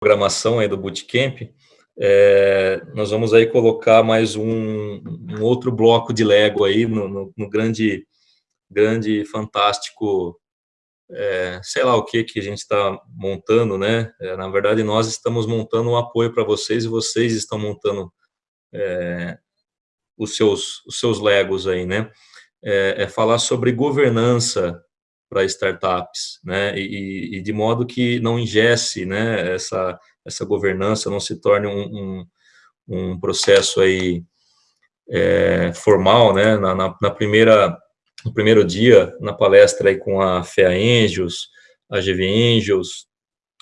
programação aí do Bootcamp, é, nós vamos aí colocar mais um, um outro bloco de Lego aí no, no, no grande, grande, fantástico, é, sei lá o que que a gente está montando, né? É, na verdade, nós estamos montando um apoio para vocês e vocês estão montando é, os seus, os seus Legos aí, né? É, é falar sobre governança para startups, né? E, e, de modo que não ingesse, né? Essa essa governança não se torne um, um, um processo aí é, formal, né? Na, na, na, primeira no primeiro dia na palestra aí com a FEA Angels, a GV Angels,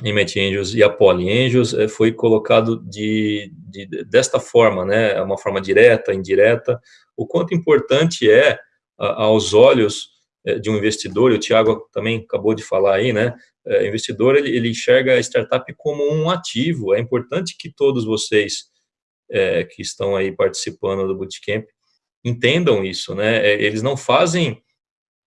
Imet Angels e a Poly Angels, é, foi colocado de, de, desta forma, né, é uma forma direta, indireta, o quanto importante é, a, aos olhos de um investidor, e o Tiago também acabou de falar aí, né, é, investidor, ele, ele, enxerga a startup como um ativo, é importante que todos vocês é, que estão aí participando do Bootcamp entendam isso, né, é, eles não fazem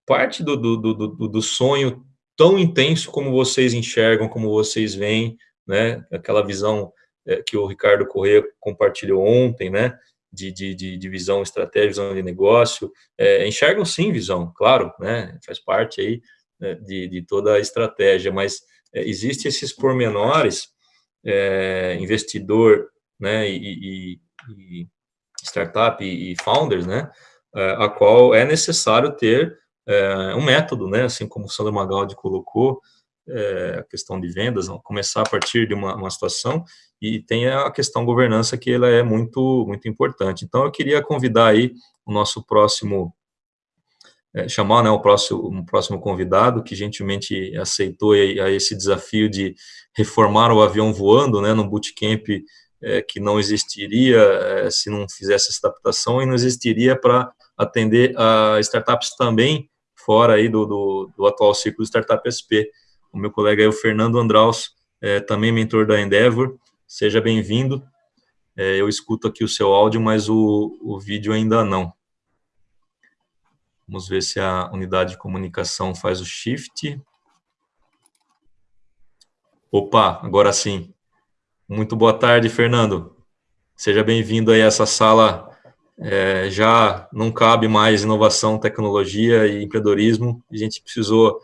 parte do, do, do, do sonho tão intenso como vocês enxergam, como vocês veem, né? Aquela visão é, que o Ricardo Corrêa compartilhou ontem, né? De, de, de, visão estratégica, visão de negócio, é, enxergam sim visão, claro, né? Faz parte aí né, de, de toda a estratégia, mas é, existe esses pormenores, é, investidor, né? E, e, e startup e, e founders, né? É, a qual é necessário ter é, um método, né, assim como o Sandro Magaldi colocou, é, a questão de vendas, começar a partir de uma, uma, situação, e tem a questão governança, que ela é muito, muito importante. Então, eu queria convidar aí o nosso próximo, é, chamar né, o próximo, um próximo convidado, que gentilmente aceitou a esse desafio de reformar o avião voando, né, no bootcamp é, que não existiria é, se não fizesse essa adaptação, e não existiria para atender a startups também fora aí do, do, do atual ciclo Startup SP. O meu colega é o Fernando Andraus, é, também mentor da Endeavor. Seja bem-vindo. É, eu escuto aqui o seu áudio, mas o, o vídeo ainda não. Vamos ver se a unidade de comunicação faz o shift. Opa, agora sim. Muito boa tarde, Fernando. Seja bem-vindo aí a essa sala é, já não cabe mais inovação, tecnologia e empreendedorismo, a gente precisou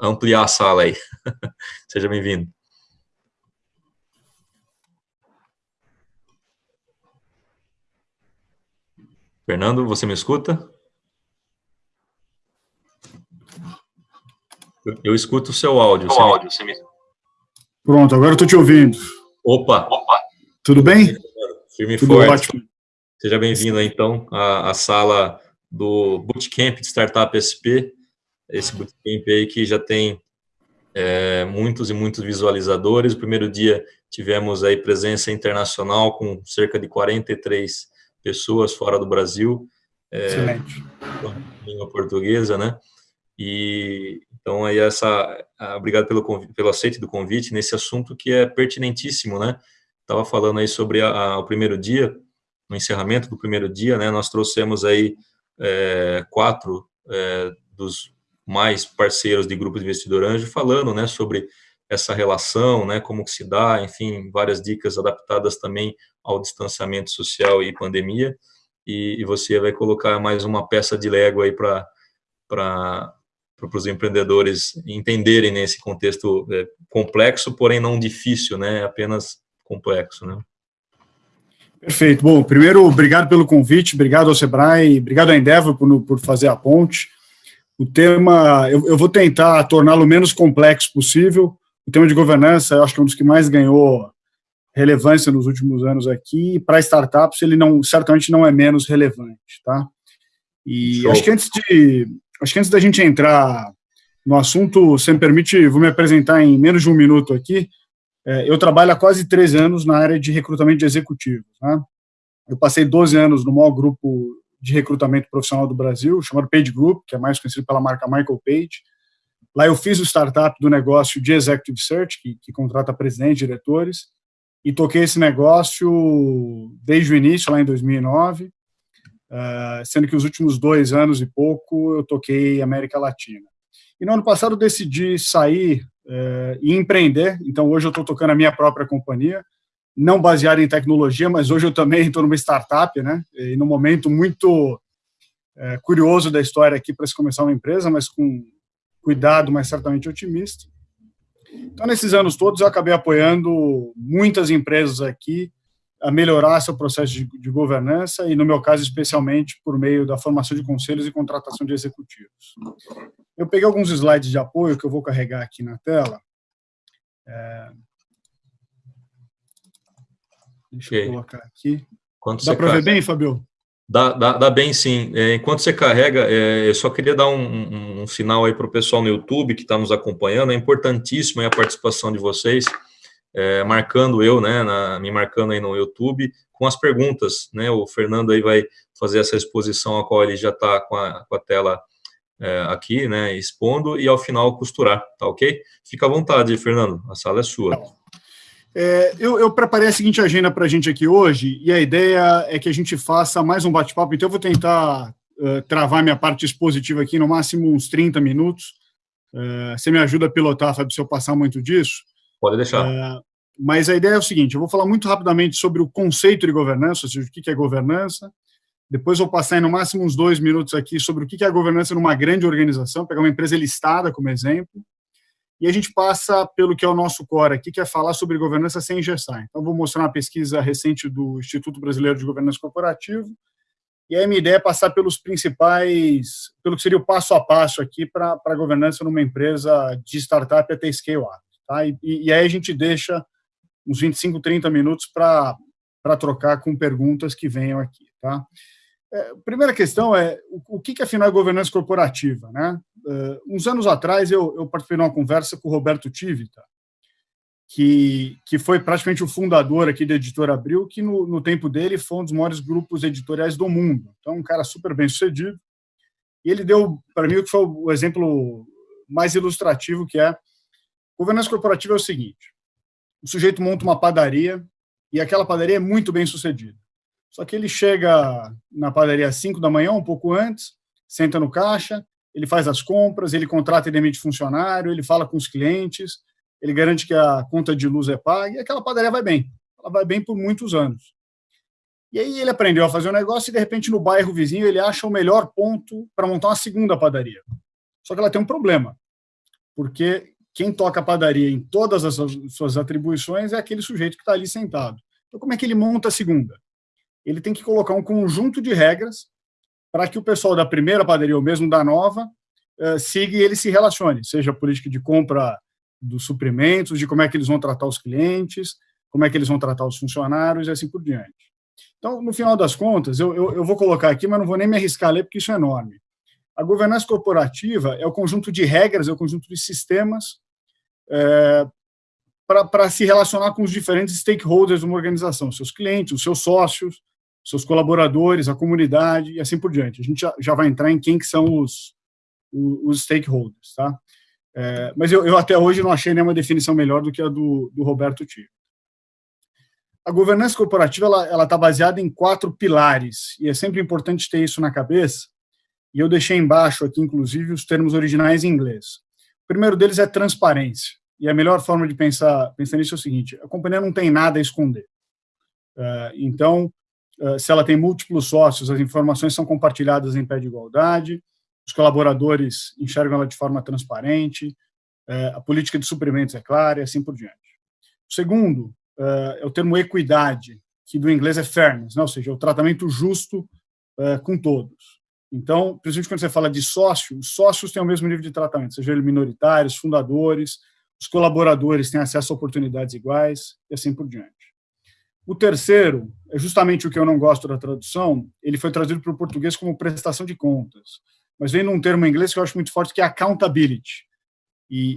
ampliar a sala aí. Seja bem-vindo. Fernando, você me escuta? Eu, escuto o seu áudio. O áudio me... Pronto, agora eu estou te ouvindo. Opa! Opa! Tudo bem? Firme e forte. Ótimo. Seja bem-vindo, então, à, à, sala do Bootcamp de Startup SP, esse Bootcamp aí que já tem é, muitos e muitos visualizadores. O primeiro dia tivemos aí presença internacional com cerca de 43 pessoas fora do Brasil. É, Excelente. Língua portuguesa, né? E então aí essa, obrigado pelo pelo aceite do convite nesse assunto que é pertinentíssimo, né? Estava falando aí sobre a, a, o primeiro dia no encerramento do primeiro dia, né, nós trouxemos aí é, quatro é, dos mais parceiros de grupo de investidor anjo falando, né, sobre essa relação, né, como se dá, enfim, várias dicas adaptadas também ao distanciamento social e pandemia, e, e você vai colocar mais uma peça de Lego aí para para os empreendedores entenderem nesse contexto é, complexo, porém não difícil, né, apenas complexo, né. Perfeito. Bom, primeiro, obrigado pelo convite, obrigado ao Sebrae, obrigado à Endeavor por, por fazer a ponte. O tema, eu, eu vou tentar torná-lo o menos complexo possível. O tema de governança, eu acho que é um dos que mais ganhou relevância nos últimos anos aqui. Para startups, ele não, certamente não é menos relevante, tá? E acho que antes de, acho que antes da gente entrar no assunto, se me permite, vou me apresentar em menos de um minuto aqui. É, eu trabalho há quase três anos na área de recrutamento de executivos. Né? Eu passei 12 anos no maior grupo de recrutamento profissional do Brasil, chamado Page Group, que é mais conhecido pela marca Michael Page. Lá eu fiz o startup do negócio de Executive Search, que, que contrata presidentes, diretores, e toquei esse negócio desde o início, lá em 2009, uh, é, sendo que os últimos dois anos e pouco eu toquei América Latina. E no ano passado decidi sair é, e empreender. Então, hoje eu estou tocando a minha própria companhia, não baseada em tecnologia, mas hoje eu também estou numa startup, né? E num momento muito é, curioso da história aqui para se começar uma empresa, mas com cuidado, mas certamente otimista. Então, nesses anos todos, eu acabei apoiando muitas empresas aqui a melhorar seu processo de, de, governança e, no meu caso, especialmente por meio da formação de conselhos e contratação de executivos. Eu peguei alguns slides de apoio que eu vou carregar aqui na tela. É... Deixa okay. eu colocar aqui. Quanto Dá para ver bem, Fabio? Dá, dá, dá, bem sim. É, enquanto você carrega, é, eu só queria dar um, um, um sinal aí para o pessoal no YouTube que está nos acompanhando. É importantíssima a participação de vocês, é, marcando eu, né, na, me marcando aí no YouTube, com as perguntas. Né, o Fernando aí vai fazer essa exposição a qual ele já está com, com a, tela é, aqui, né, expondo, e ao final costurar, tá ok? Fica à vontade, Fernando, a sala é sua. É, eu, eu, preparei a seguinte agenda para a gente aqui hoje, e a ideia é que a gente faça mais um bate-papo, então eu vou tentar uh, travar minha parte expositiva aqui, no máximo uns 30 minutos. Uh, você me ajuda a pilotar, Fábio, se eu passar muito disso? Pode deixar. Uh, mas a ideia é o seguinte, eu vou falar muito rapidamente sobre o conceito de governança, ou seja, o que é governança, depois vou passar no máximo uns dois minutos aqui sobre o que é a governança numa grande organização, pegar uma empresa listada como exemplo, e a gente passa pelo que é o nosso core aqui, que é falar sobre governança sem engessar. Então, vou mostrar uma pesquisa recente do Instituto Brasileiro de Governança Corporativa, e a minha ideia é passar pelos principais, pelo que seria o passo a passo aqui para a governança numa empresa de startup até scale-up. Tá? E, e, aí a gente deixa uns 25, 30 minutos para trocar com perguntas que venham aqui. Tá? É, primeira questão é o, o que, que afinal é governança corporativa, né? Uh, uns anos atrás eu, eu participei de uma conversa com o Roberto Tivita, que, que foi praticamente o fundador aqui da Editora Abril, que no, no tempo dele foi um dos maiores grupos editoriais do mundo. Então, um cara super bem sucedido. E ele deu para mim o que foi o exemplo mais ilustrativo, que é governança corporativa é o seguinte: o sujeito monta uma padaria e aquela padaria é muito bem sucedida. Só que ele chega na padaria às 5 da manhã, um pouco antes, senta no caixa, ele faz as compras, ele contrata e demite funcionário, ele fala com os clientes, ele garante que a conta de luz é paga, e aquela padaria vai bem. Ela vai bem por muitos anos. E aí ele aprendeu a fazer um negócio e, de repente, no bairro vizinho, ele acha o melhor ponto para montar uma segunda padaria. Só que ela tem um problema, porque quem toca a padaria em todas as suas atribuições é aquele sujeito que está ali sentado. Então, como é que ele monta a segunda? ele tem que colocar um conjunto de regras para que o pessoal da primeira padaria ou mesmo da nova uh, siga e ele se relacione, seja a política de compra dos suprimentos, de como é que eles vão tratar os clientes, como é que eles vão tratar os funcionários e assim por diante. Então, no final das contas, eu, eu, eu vou colocar aqui, mas não vou nem me arriscar a ler, porque isso é enorme. A governança corporativa é o conjunto de regras, é o conjunto de sistemas é, para se relacionar com os diferentes stakeholders de uma organização, seus clientes, os seus sócios, seus colaboradores, a comunidade e assim por diante. A gente já, já vai entrar em quem que são os, os, os stakeholders, tá? É, mas eu, eu, até hoje não achei nenhuma definição melhor do que a do, do Roberto Tio. A governança corporativa ela está baseada em quatro pilares e é sempre importante ter isso na cabeça. E eu deixei embaixo aqui, inclusive, os termos originais em inglês. O primeiro deles é transparência. E a melhor forma de pensar, pensar nisso é o seguinte: a companhia não tem nada a esconder. Uh, então, se ela tem múltiplos sócios, as informações são compartilhadas em pé de igualdade, os colaboradores enxergam ela de forma transparente, eh, a política de suprimentos é clara e assim por diante. O segundo eh, é o termo equidade, que do inglês é fairness, né? ou seja, o tratamento justo com todos. Então, principalmente quando você fala de sócio, os sócios têm o mesmo nível de tratamento, seja ele minoritários, fundadores, os colaboradores têm acesso a oportunidades iguais e assim por diante. O terceiro é justamente o que eu não gosto da tradução, ele foi traduzido para o português como prestação de contas, mas vem num termo em inglês que eu acho muito forte, que é accountability. E,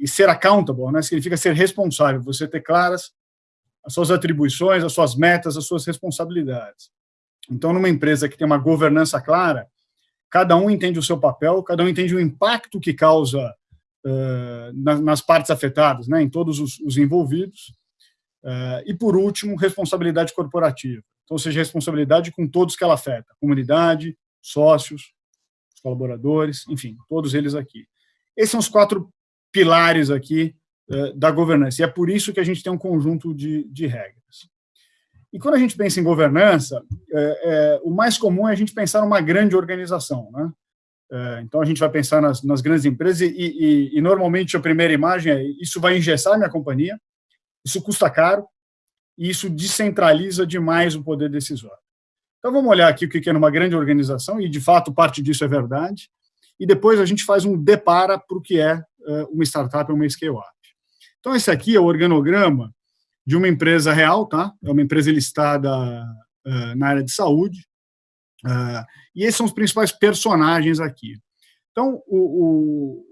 e, e ser accountable né, significa ser responsável, você ter claras as suas atribuições, as suas metas, as suas responsabilidades. Então, numa empresa que tem uma governança clara, cada um entende o seu papel, cada um entende o impacto que causa uh, nas, nas, partes afetadas, né, em todos os, os envolvidos, e, por último, responsabilidade corporativa. Então, ou seja, responsabilidade com todos que ela afeta, comunidade, sócios, colaboradores, enfim, todos eles aqui. Esses são os quatro pilares aqui uh, da governança. E é por isso que a gente tem um conjunto de, de regras. E quando a gente pensa em governança, é, é, o mais comum é a gente pensar numa grande organização. Né? É, então, a gente vai pensar nas, nas grandes empresas e, e, e, normalmente, a primeira imagem é isso vai engessar minha companhia, isso custa caro e isso descentraliza demais o poder decisório. Então, vamos olhar aqui o que é numa grande organização, e, de fato, parte disso é verdade, e depois a gente faz um depara para o que é uma startup ou uma scale-up. Então, esse aqui é o organograma de uma empresa real, tá? É uma empresa listada uh, na área de saúde. Uh, e esses são os principais personagens aqui. Então, o,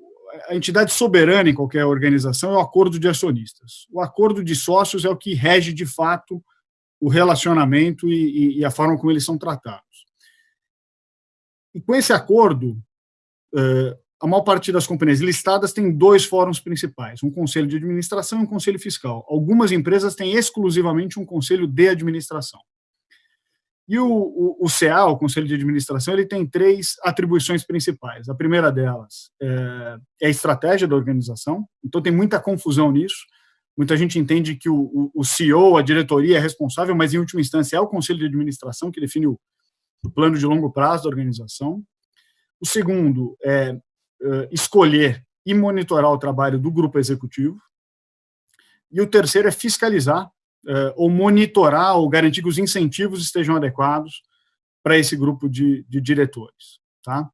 a entidade soberana em qualquer organização é o acordo de acionistas. O acordo de sócios é o que rege, de fato, o relacionamento e, e, a forma como eles são tratados. E com esse acordo, uh, a maior parte das companhias listadas tem dois fóruns principais, um conselho de administração e um conselho fiscal. Algumas empresas têm exclusivamente um conselho de administração. E o, o, o CA, o Conselho de Administração, ele tem três atribuições principais. A primeira delas é, é a estratégia da organização, então tem muita confusão nisso. Muita gente entende que o, o, CEO, a diretoria é responsável, mas em última instância é o Conselho de Administração que define o, o plano de longo prazo da organização. O segundo é uh, escolher e monitorar o trabalho do grupo executivo. E o terceiro é fiscalizar uh, ou monitorar ou garantir que os incentivos estejam adequados para esse grupo de, de diretores. Tá?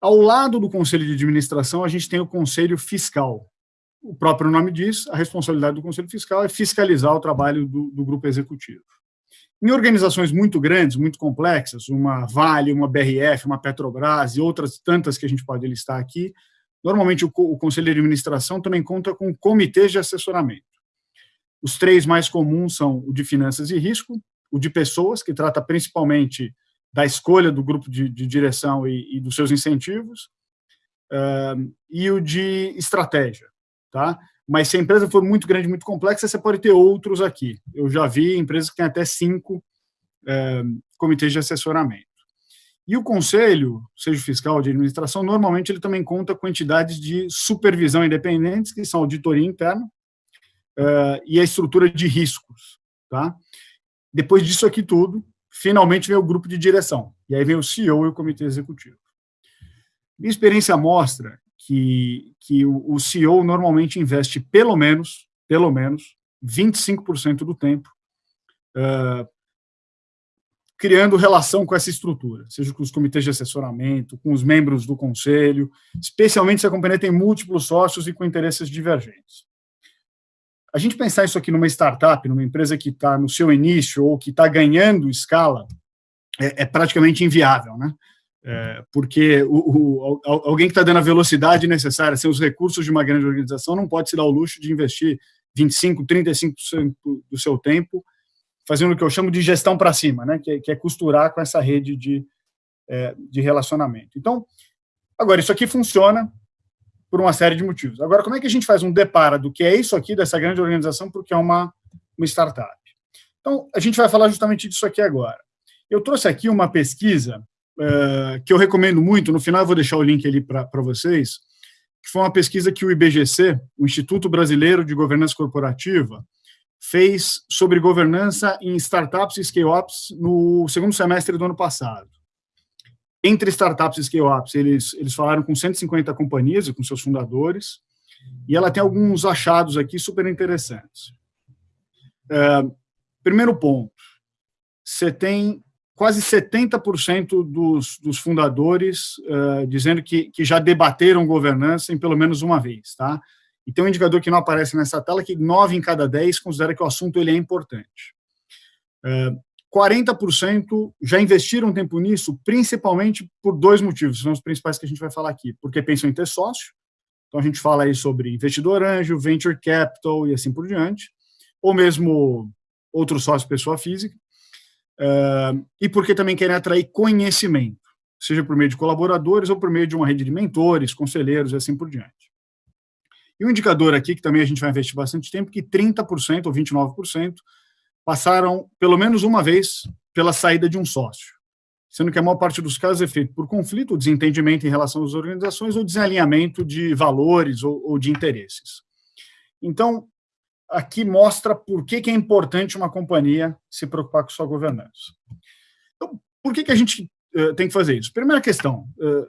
Ao lado do conselho de administração, a gente tem o conselho fiscal. O próprio nome diz, a responsabilidade do conselho fiscal é fiscalizar o trabalho do, do grupo executivo. Em organizações muito grandes, muito complexas, uma Vale, uma BRF, uma Petrobras e outras tantas que a gente pode listar aqui, normalmente o, o Conselho de Administração também conta com comitês de assessoramento. Os três mais comuns são o de Finanças e Risco, o de Pessoas, que trata principalmente da escolha do grupo de, de direção e, e, dos seus incentivos, uh, e o de Estratégia, tá? mas se a empresa for muito grande, muito complexa, você pode ter outros aqui. Eu já vi empresas que têm até cinco é, comitês de assessoramento. E o conselho, seja fiscal de administração, normalmente ele também conta com entidades de supervisão independentes, que são auditoria interna, é, e a estrutura de riscos. Tá? Depois disso aqui tudo, finalmente vem o grupo de direção, e aí vem o CEO e o comitê executivo. Minha experiência mostra que, que o, o CEO normalmente investe pelo menos, pelo menos, 25% do tempo uh, criando relação com essa estrutura, seja com os comitês de assessoramento, com os membros do conselho, especialmente se a companhia tem múltiplos sócios e com interesses divergentes. A gente pensar isso aqui numa startup, numa empresa que está no seu início ou que está ganhando escala, é, é praticamente inviável, né? É, porque o, o, alguém que está dando a velocidade necessária, sem os recursos de uma grande organização, não pode se dar o luxo de investir 25%, 35% do seu tempo fazendo o que eu chamo de gestão para cima, né, que é, que, é, costurar com essa rede de, é, de relacionamento. Então, agora, isso aqui funciona por uma série de motivos. Agora, como é que a gente faz um depara do que é isso aqui, dessa grande organização, porque é uma, uma startup? Então, a gente vai falar justamente disso aqui agora. Eu trouxe aqui uma pesquisa uh, que eu recomendo muito, no final eu vou deixar o link ali para vocês, que foi uma pesquisa que o IBGC, o Instituto Brasileiro de Governança Corporativa, fez sobre governança em startups e scale-ups no segundo semestre do ano passado. Entre startups e scale-ups, eles, eles falaram com 150 companhias e com seus fundadores, e ela tem alguns achados aqui super interessantes. Uh, primeiro ponto, você tem quase 70% dos, dos fundadores uh, dizendo que, que já debateram governança em pelo menos uma vez, tá? E tem um indicador que não aparece nessa tela, que 9 em cada 10 considera que o assunto ele é importante. Uh, 40% já investiram tempo nisso, principalmente por dois motivos, são os principais que a gente vai falar aqui. Porque pensam em ter sócio, então a gente fala aí sobre investidor anjo, venture capital e assim por diante, ou mesmo outro sócio pessoa física, uh, e porque também querem atrair conhecimento, seja por meio de colaboradores ou por meio de uma rede de mentores, conselheiros e assim por diante. E um indicador aqui, que também a gente vai investir bastante tempo, que 30% ou 29% passaram pelo menos uma vez pela saída de um sócio. sendo que a maior parte dos casos é feito por conflito, desentendimento em relação às organizações ou desalinhamento de valores ou, ou de interesses. Então, aqui mostra por que, que, é importante uma companhia se preocupar com sua governança. Então, por que, que a gente uh, tem que fazer isso? Primeira questão, uh,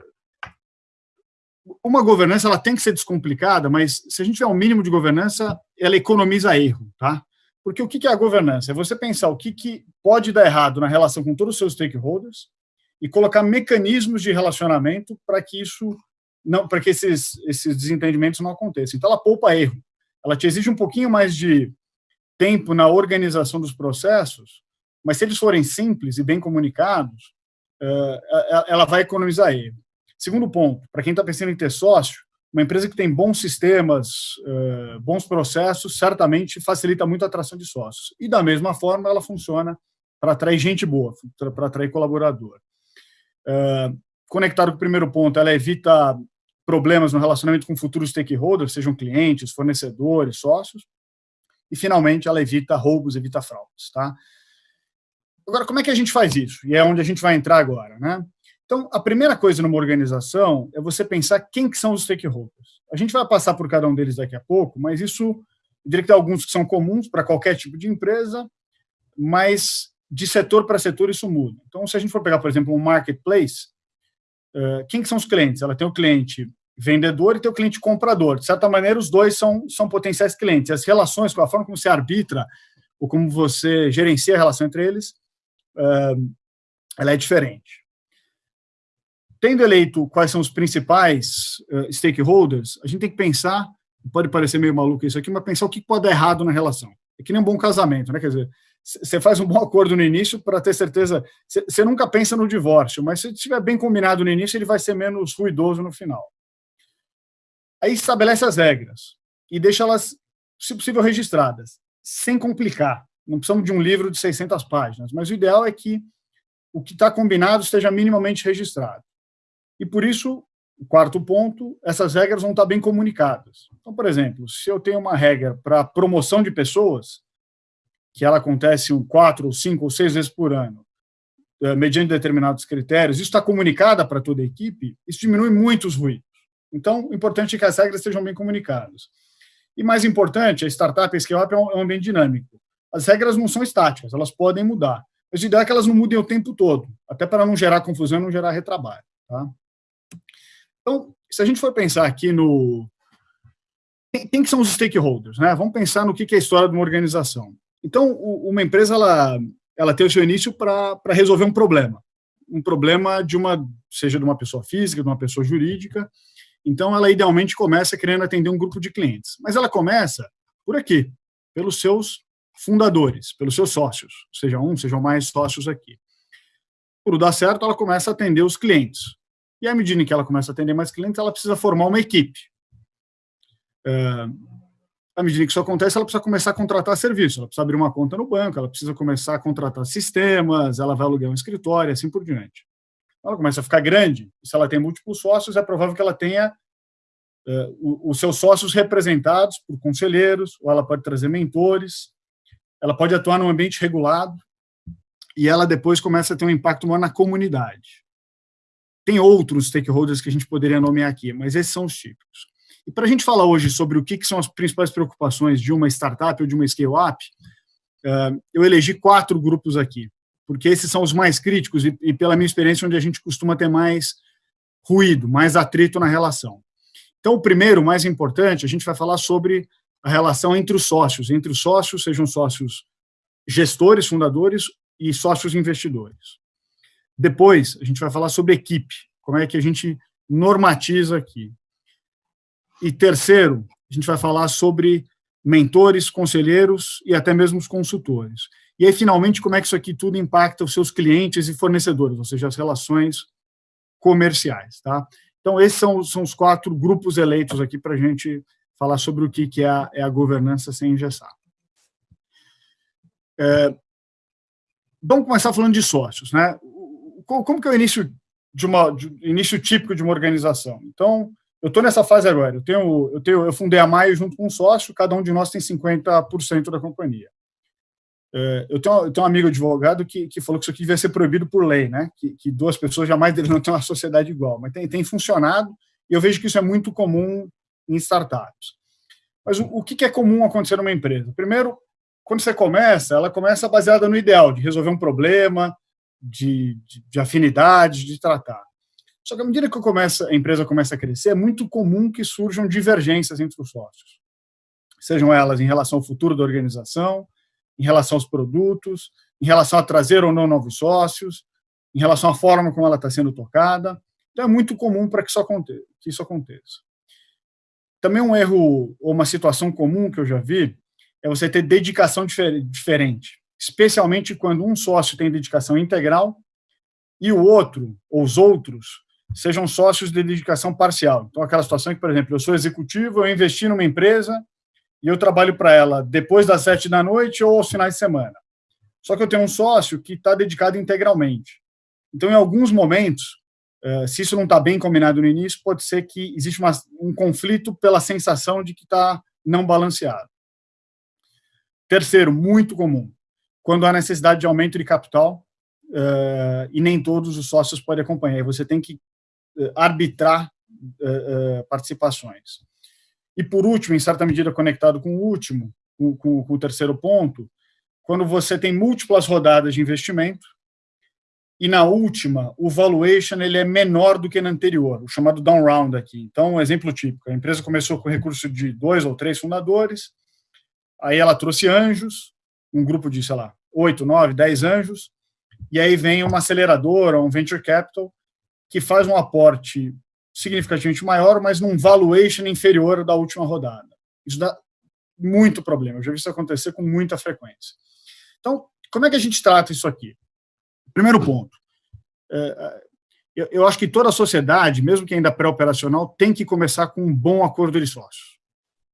uma governança ela tem que ser descomplicada, mas se a gente tiver um mínimo de governança, ela economiza erro, tá? Porque o que é a governança? É você pensar o que, que pode dar errado na relação com todos os seus stakeholders e colocar mecanismos de relacionamento para que isso não, para que esses, esses desentendimentos não aconteçam. Então, ela poupa erro. Ela te exige um pouquinho mais de tempo na organização dos processos, mas se eles forem simples e bem comunicados, ela vai economizar erro. Segundo ponto, para quem está pensando em ter sócio, uma empresa que tem bons sistemas, uh, bons processos, certamente facilita muito a atração de sócios. E, da mesma forma, ela funciona para atrair gente boa, para atrair colaborador. Uh, conectado com o primeiro ponto, ela evita problemas no relacionamento com futuros stakeholders, sejam clientes, fornecedores, sócios. E, finalmente, ela evita roubos, evita fraudes. Tá? Agora, como é que a gente faz isso? E é onde a gente vai entrar agora. Né? Então, a primeira coisa numa organização é você pensar quem que são os stakeholders. A gente vai passar por cada um deles daqui a pouco, mas isso, eu diria que tem alguns que são comuns para qualquer tipo de empresa, mas de setor para setor isso muda. Então, se a gente for pegar, por exemplo, um marketplace, quem que são os clientes? Ela tem o cliente vendedor e tem o cliente comprador. De certa maneira, os dois são, são potenciais clientes. As relações, com a forma como você arbitra ou como você gerencia a relação entre eles, ela é diferente tendo eleito quais são os principais uh, stakeholders, a gente tem que pensar, pode parecer meio maluco isso aqui, mas pensar o que pode dar errado na relação. É que nem um bom casamento, né? Quer dizer, você faz um bom acordo no início para ter certeza. Você nunca pensa no divórcio, mas se estiver bem combinado no início, ele vai ser menos ruidoso no final. Aí estabelece as regras e deixa elas, se possível, registradas, sem complicar. Não precisamos de um livro de 600 páginas, mas o ideal é que o que está combinado esteja minimamente registrado. E por isso, o quarto ponto, essas regras vão estar bem comunicadas. Então, por exemplo, se eu tenho uma regra para promoção de pessoas, que ela acontece quatro, cinco, ou seis vezes por ano, eh, mediante determinados critérios, isso está comunicada para toda a equipe, isso diminui muito os ruídos. Então, o importante é que as regras estejam bem comunicadas. E mais importante, a startup, a scale-up é um ambiente dinâmico. As regras não são estáticas, elas podem mudar. Mas a ideia é que elas não mudem o tempo todo, até para não gerar confusão e não gerar retrabalho. Tá? Então, se a gente for pensar aqui no... Quem, que são os stakeholders? Né? Vamos pensar no que, que é a história de uma organização. Então, uma empresa, ela, ela tem o seu início para resolver um problema. Um problema de uma, seja de uma pessoa física, de uma pessoa jurídica. Então, ela idealmente começa querendo atender um grupo de clientes. Mas ela começa por aqui, pelos seus fundadores, pelos seus sócios, seja um, sejam mais sócios aqui. Por dar certo, ela começa a atender os clientes. E à medida que ela começa a atender mais clientes, ela precisa formar uma equipe. É, à medida que isso acontece, ela precisa começar a contratar serviço, ela precisa abrir uma conta no banco, ela precisa começar a contratar sistemas, ela vai alugar um escritório, assim por diante. Ela começa a ficar grande, se ela tem múltiplos sócios, é provável que ela tenha é, os seus sócios representados por conselheiros, ou ela pode trazer mentores, ela pode atuar num ambiente regulado, e ela depois começa a ter um impacto maior na comunidade. Tem outros stakeholders que a gente poderia nomear aqui, mas esses são os típicos. E para a gente falar hoje sobre o que, que, são as principais preocupações de uma startup ou de uma scale-up, uh, eu elegi quatro grupos aqui, porque esses são os mais críticos e, e, pela minha experiência, onde a gente costuma ter mais ruído, mais atrito na relação. Então, o primeiro, mais importante, a gente vai falar sobre a relação entre os sócios, entre os sócios, sejam sócios gestores, fundadores e sócios investidores. Depois, a gente vai falar sobre equipe, como é que a gente normatiza aqui. E terceiro, a gente vai falar sobre mentores, conselheiros e até mesmo os consultores. E aí, finalmente, como é que isso aqui tudo impacta os seus clientes e fornecedores, ou seja, as relações comerciais. Tá? Então, esses são, são os quatro grupos eleitos aqui para a gente falar sobre o que, que é, a, é a governança sem engessar. É, vamos começar falando de sócios. Né? Como que é o início de uma de, início típico de uma organização? Então, eu estou nessa fase agora. Eu tenho, eu tenho, eu fundei a Maio junto com um sócio. Cada um de nós tem 50% da companhia. É, eu tenho, eu tenho um amigo advogado que, que falou que isso aqui devia ser proibido por lei, né? Que, que duas pessoas jamais deveriam ter uma sociedade igual. Mas tem, tem funcionado e eu vejo que isso é muito comum em startups. Mas o, o que é comum acontecer numa empresa? Primeiro, quando você começa, ela começa baseada no ideal, de resolver um problema, de, de, de afinidade, de tratar. Só que à medida que a empresa começa a crescer, é muito comum que surjam divergências entre os sócios. Sejam elas em relação ao futuro da organização, em relação aos produtos, em relação a trazer ou não novos sócios, em relação à forma como ela está sendo tocada. Então, é muito comum para que, que isso aconteça. Também um erro ou uma situação comum que eu já vi é você ter dedicação difer diferente, especialmente quando um sócio tem dedicação integral e o outro, ou os outros, sejam sócios de dedicação parcial. Então, aquela situação que, por exemplo, eu sou executivo, eu investi numa empresa e eu trabalho para ela depois das sete da noite ou aos finais de semana. Só que eu tenho um sócio que está dedicado integralmente. Então, em alguns momentos, eh, se isso não está bem combinado no início, pode ser que existe uma, um conflito pela sensação de que está não balanceado. Terceiro, muito comum, quando há necessidade de aumento de capital uh, e nem todos os sócios podem acompanhar, você tem que uh, arbitrar uh, participações. E por último, em certa medida conectado com o último, com, com, com o terceiro ponto, quando você tem múltiplas rodadas de investimento, e na última, o valuation ele é menor do que na anterior, o chamado down round aqui. Então, um exemplo típico, a empresa começou com recurso de dois ou três fundadores, aí ela trouxe anjos, um grupo de, sei lá, oito, nove, dez anjos, e aí vem uma aceleradora, um venture capital, que faz um aporte significativamente maior, mas num valuation inferior da última rodada. Isso dá muito problema, eu já vi isso acontecer com muita frequência. Então, como é que a gente trata isso aqui? Primeiro ponto, é, é, eu acho que toda a sociedade, mesmo que ainda pré-operacional, tem que começar com um bom acordo de sócios.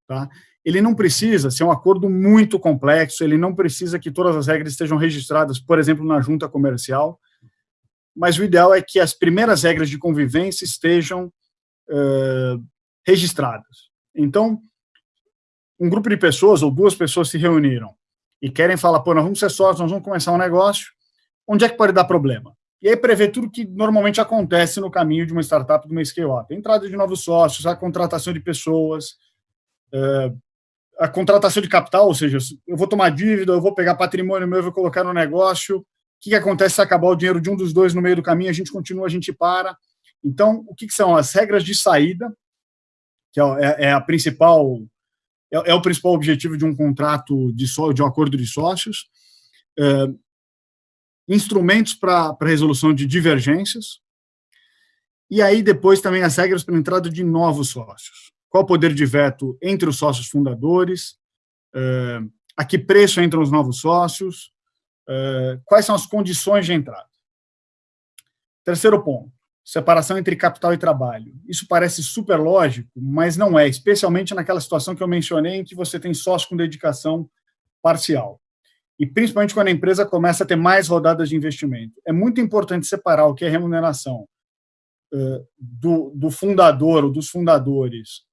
Tá? Ele não precisa ser um acordo muito complexo, ele não precisa que todas as regras estejam registradas, por exemplo, na junta comercial, mas o ideal é que as primeiras regras de convivência estejam uh, registradas. Então, um grupo de pessoas ou duas pessoas se reuniram e querem falar, pô, nós vamos ser sócios, nós vamos começar um negócio, onde é que pode dar problema? E aí prevê tudo que normalmente acontece no caminho de uma startup, de uma scale-up. Entrada de novos sócios, a contratação de pessoas, eh, a contratação de capital, ou seja, eu vou tomar dívida, eu vou pegar patrimônio meu, eu vou colocar no negócio, o que, que acontece se acabar o dinheiro de um dos dois no meio do caminho, a gente continua, a gente para. Então, o que, que são as regras de saída, que é, é, é a principal, é, é, o principal objetivo de um contrato de, só, de um acordo de sócios, eh, instrumentos para resolução de divergências, e aí depois também as regras para entrada de novos sócios. Qual o poder de veto entre os sócios fundadores, uh, a que preço entram os novos sócios, uh, quais são as condições de entrada. Terceiro ponto, separação entre capital e trabalho. Isso parece super lógico, mas não é, especialmente naquela situação que eu mencionei, em que você tem sócio com dedicação parcial e principalmente quando a empresa começa a ter mais rodadas de investimento. É muito importante separar o que é remuneração uh, do, do, fundador ou dos fundadores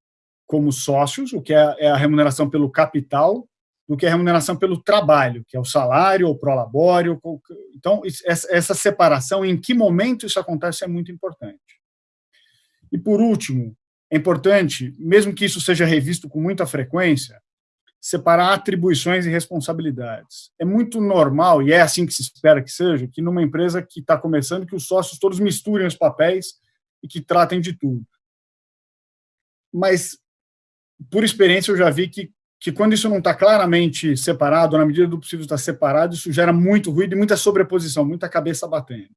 como sócios, o que é, é, a remuneração pelo capital, do que é a remuneração pelo trabalho, que é o salário, o prolabório. Então, essa separação, em que momento isso acontece, é muito importante. E, por último, é importante, mesmo que isso seja revisto com muita frequência, separar atribuições e responsabilidades. É muito normal, e é assim que se espera que seja, que numa empresa que está começando, que os sócios todos misturem os papéis e que tratem de tudo. Mas, por experiência, eu já vi que, que quando isso não está claramente separado, na medida do possível está separado, isso gera muito ruído e muita sobreposição, muita cabeça batendo.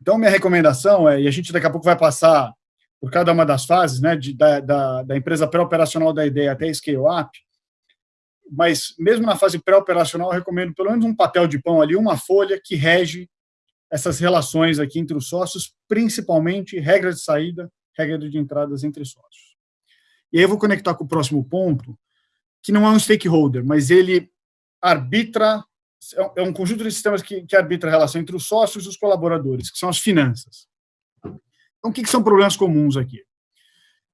Então, minha recomendação é, e a gente daqui a pouco vai passar por cada uma das fases, né, de, da, da, da empresa pré-operacional da ideia até scale-up, mas mesmo na fase pré-operacional, eu recomendo pelo menos um papel de pão ali, uma folha que rege essas relações aqui entre os sócios, principalmente regras de saída, regras de entradas entre sócios. E aí eu vou conectar com o próximo ponto, que não é um stakeholder, mas ele arbitra, é um é conjunto de sistemas que, que arbitra a relação entre os sócios e os colaboradores, que são as finanças. Então, o que, que são problemas comuns aqui?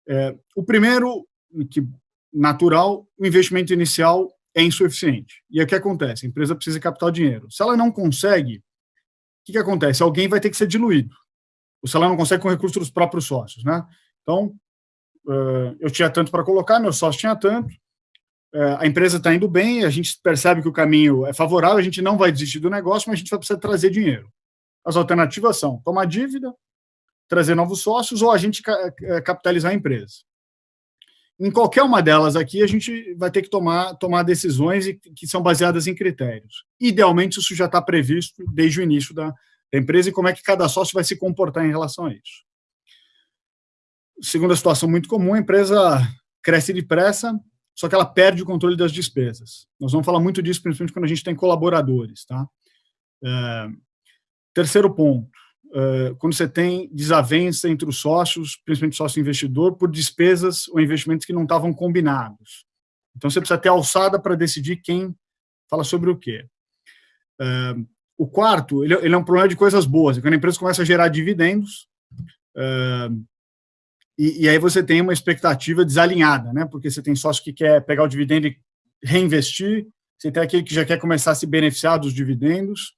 É, o primeiro, que natural, o investimento inicial é insuficiente. E aí o que acontece? A empresa precisa captar dinheiro. Se ela não consegue, o que, que acontece? Alguém vai ter que ser diluído. Ou se ela não consegue com recursos dos próprios sócios. Né? Então, eu tinha tanto para colocar, meu sócio tinha tanto, a empresa está indo bem, a gente percebe que o caminho é favorável, a gente não vai desistir do negócio, mas a gente vai precisar trazer dinheiro. As alternativas são tomar dívida, trazer novos sócios ou a gente capitalizar a empresa. Em qualquer uma delas aqui, a gente vai ter que tomar, tomar decisões que são baseadas em critérios. Idealmente, isso já está previsto desde o início da empresa e como é que cada sócio vai se comportar em relação a isso. Segunda situação muito comum, a empresa cresce depressa, só que ela perde o controle das despesas. Nós vamos falar muito disso, principalmente quando a gente tem colaboradores. Tá? É, terceiro ponto, é, quando você tem desavença entre os sócios, principalmente sócio investidor, por despesas ou investimentos que não estavam combinados. Então, você precisa ter alçada para decidir quem fala sobre o quê. É, o quarto, ele, ele, é um problema de coisas boas. Quando a empresa começa a gerar dividendos, é, e, e, aí você tem uma expectativa desalinhada, né? Porque você tem sócio que quer pegar o dividendo e reinvestir, você tem aquele que já quer começar a se beneficiar dos dividendos,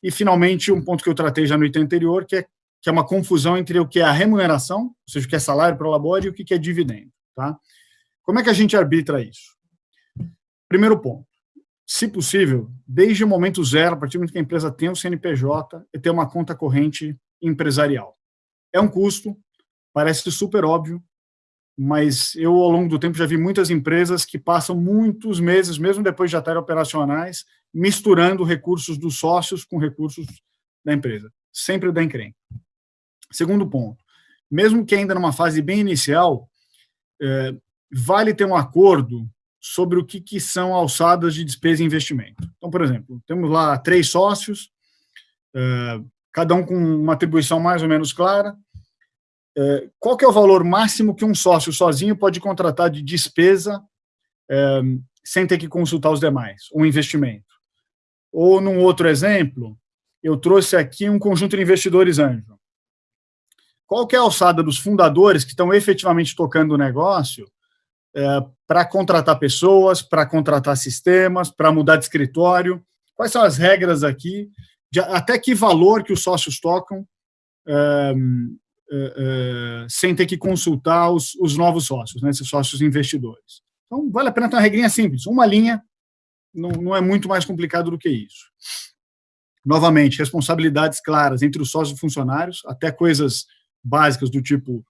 e, finalmente, um ponto que eu tratei já no item anterior, que é, que é uma confusão entre o que é a remuneração, ou seja, o que é salário para o labore, e o que é dividendo. Tá? Como é que a gente arbitra isso? Primeiro ponto, se possível, desde o momento zero, a partir do momento que a empresa tem o CNPJ, é ter uma conta corrente empresarial. É um custo, Parece super óbvio, mas eu, ao longo do tempo, já vi muitas empresas que passam muitos meses, mesmo depois de já estarem operacionais, misturando recursos dos sócios com recursos da empresa. Sempre dá encrenca. Segundo ponto, mesmo que ainda numa fase bem inicial, é, vale ter um acordo sobre o que, que são alçadas de despesa e investimento. Então, por exemplo, temos lá três sócios, é, cada um com uma atribuição mais ou menos clara, qual que é o valor máximo que um sócio sozinho pode contratar de despesa é, sem ter que consultar os demais, um investimento? Ou, num outro exemplo, eu trouxe aqui um conjunto de investidores anjo. Qual que é a alçada dos fundadores que estão efetivamente tocando o negócio é, para contratar pessoas, para contratar sistemas, para mudar de escritório? Quais são as regras aqui? De, até que valor que os sócios tocam é, uh, sem ter que consultar os, os novos sócios, né, esses sócios investidores. Então, vale a pena ter uma regrinha simples, uma linha, não, não é muito mais complicado do que isso. Novamente, responsabilidades claras entre os sócios e funcionários, até coisas básicas do tipo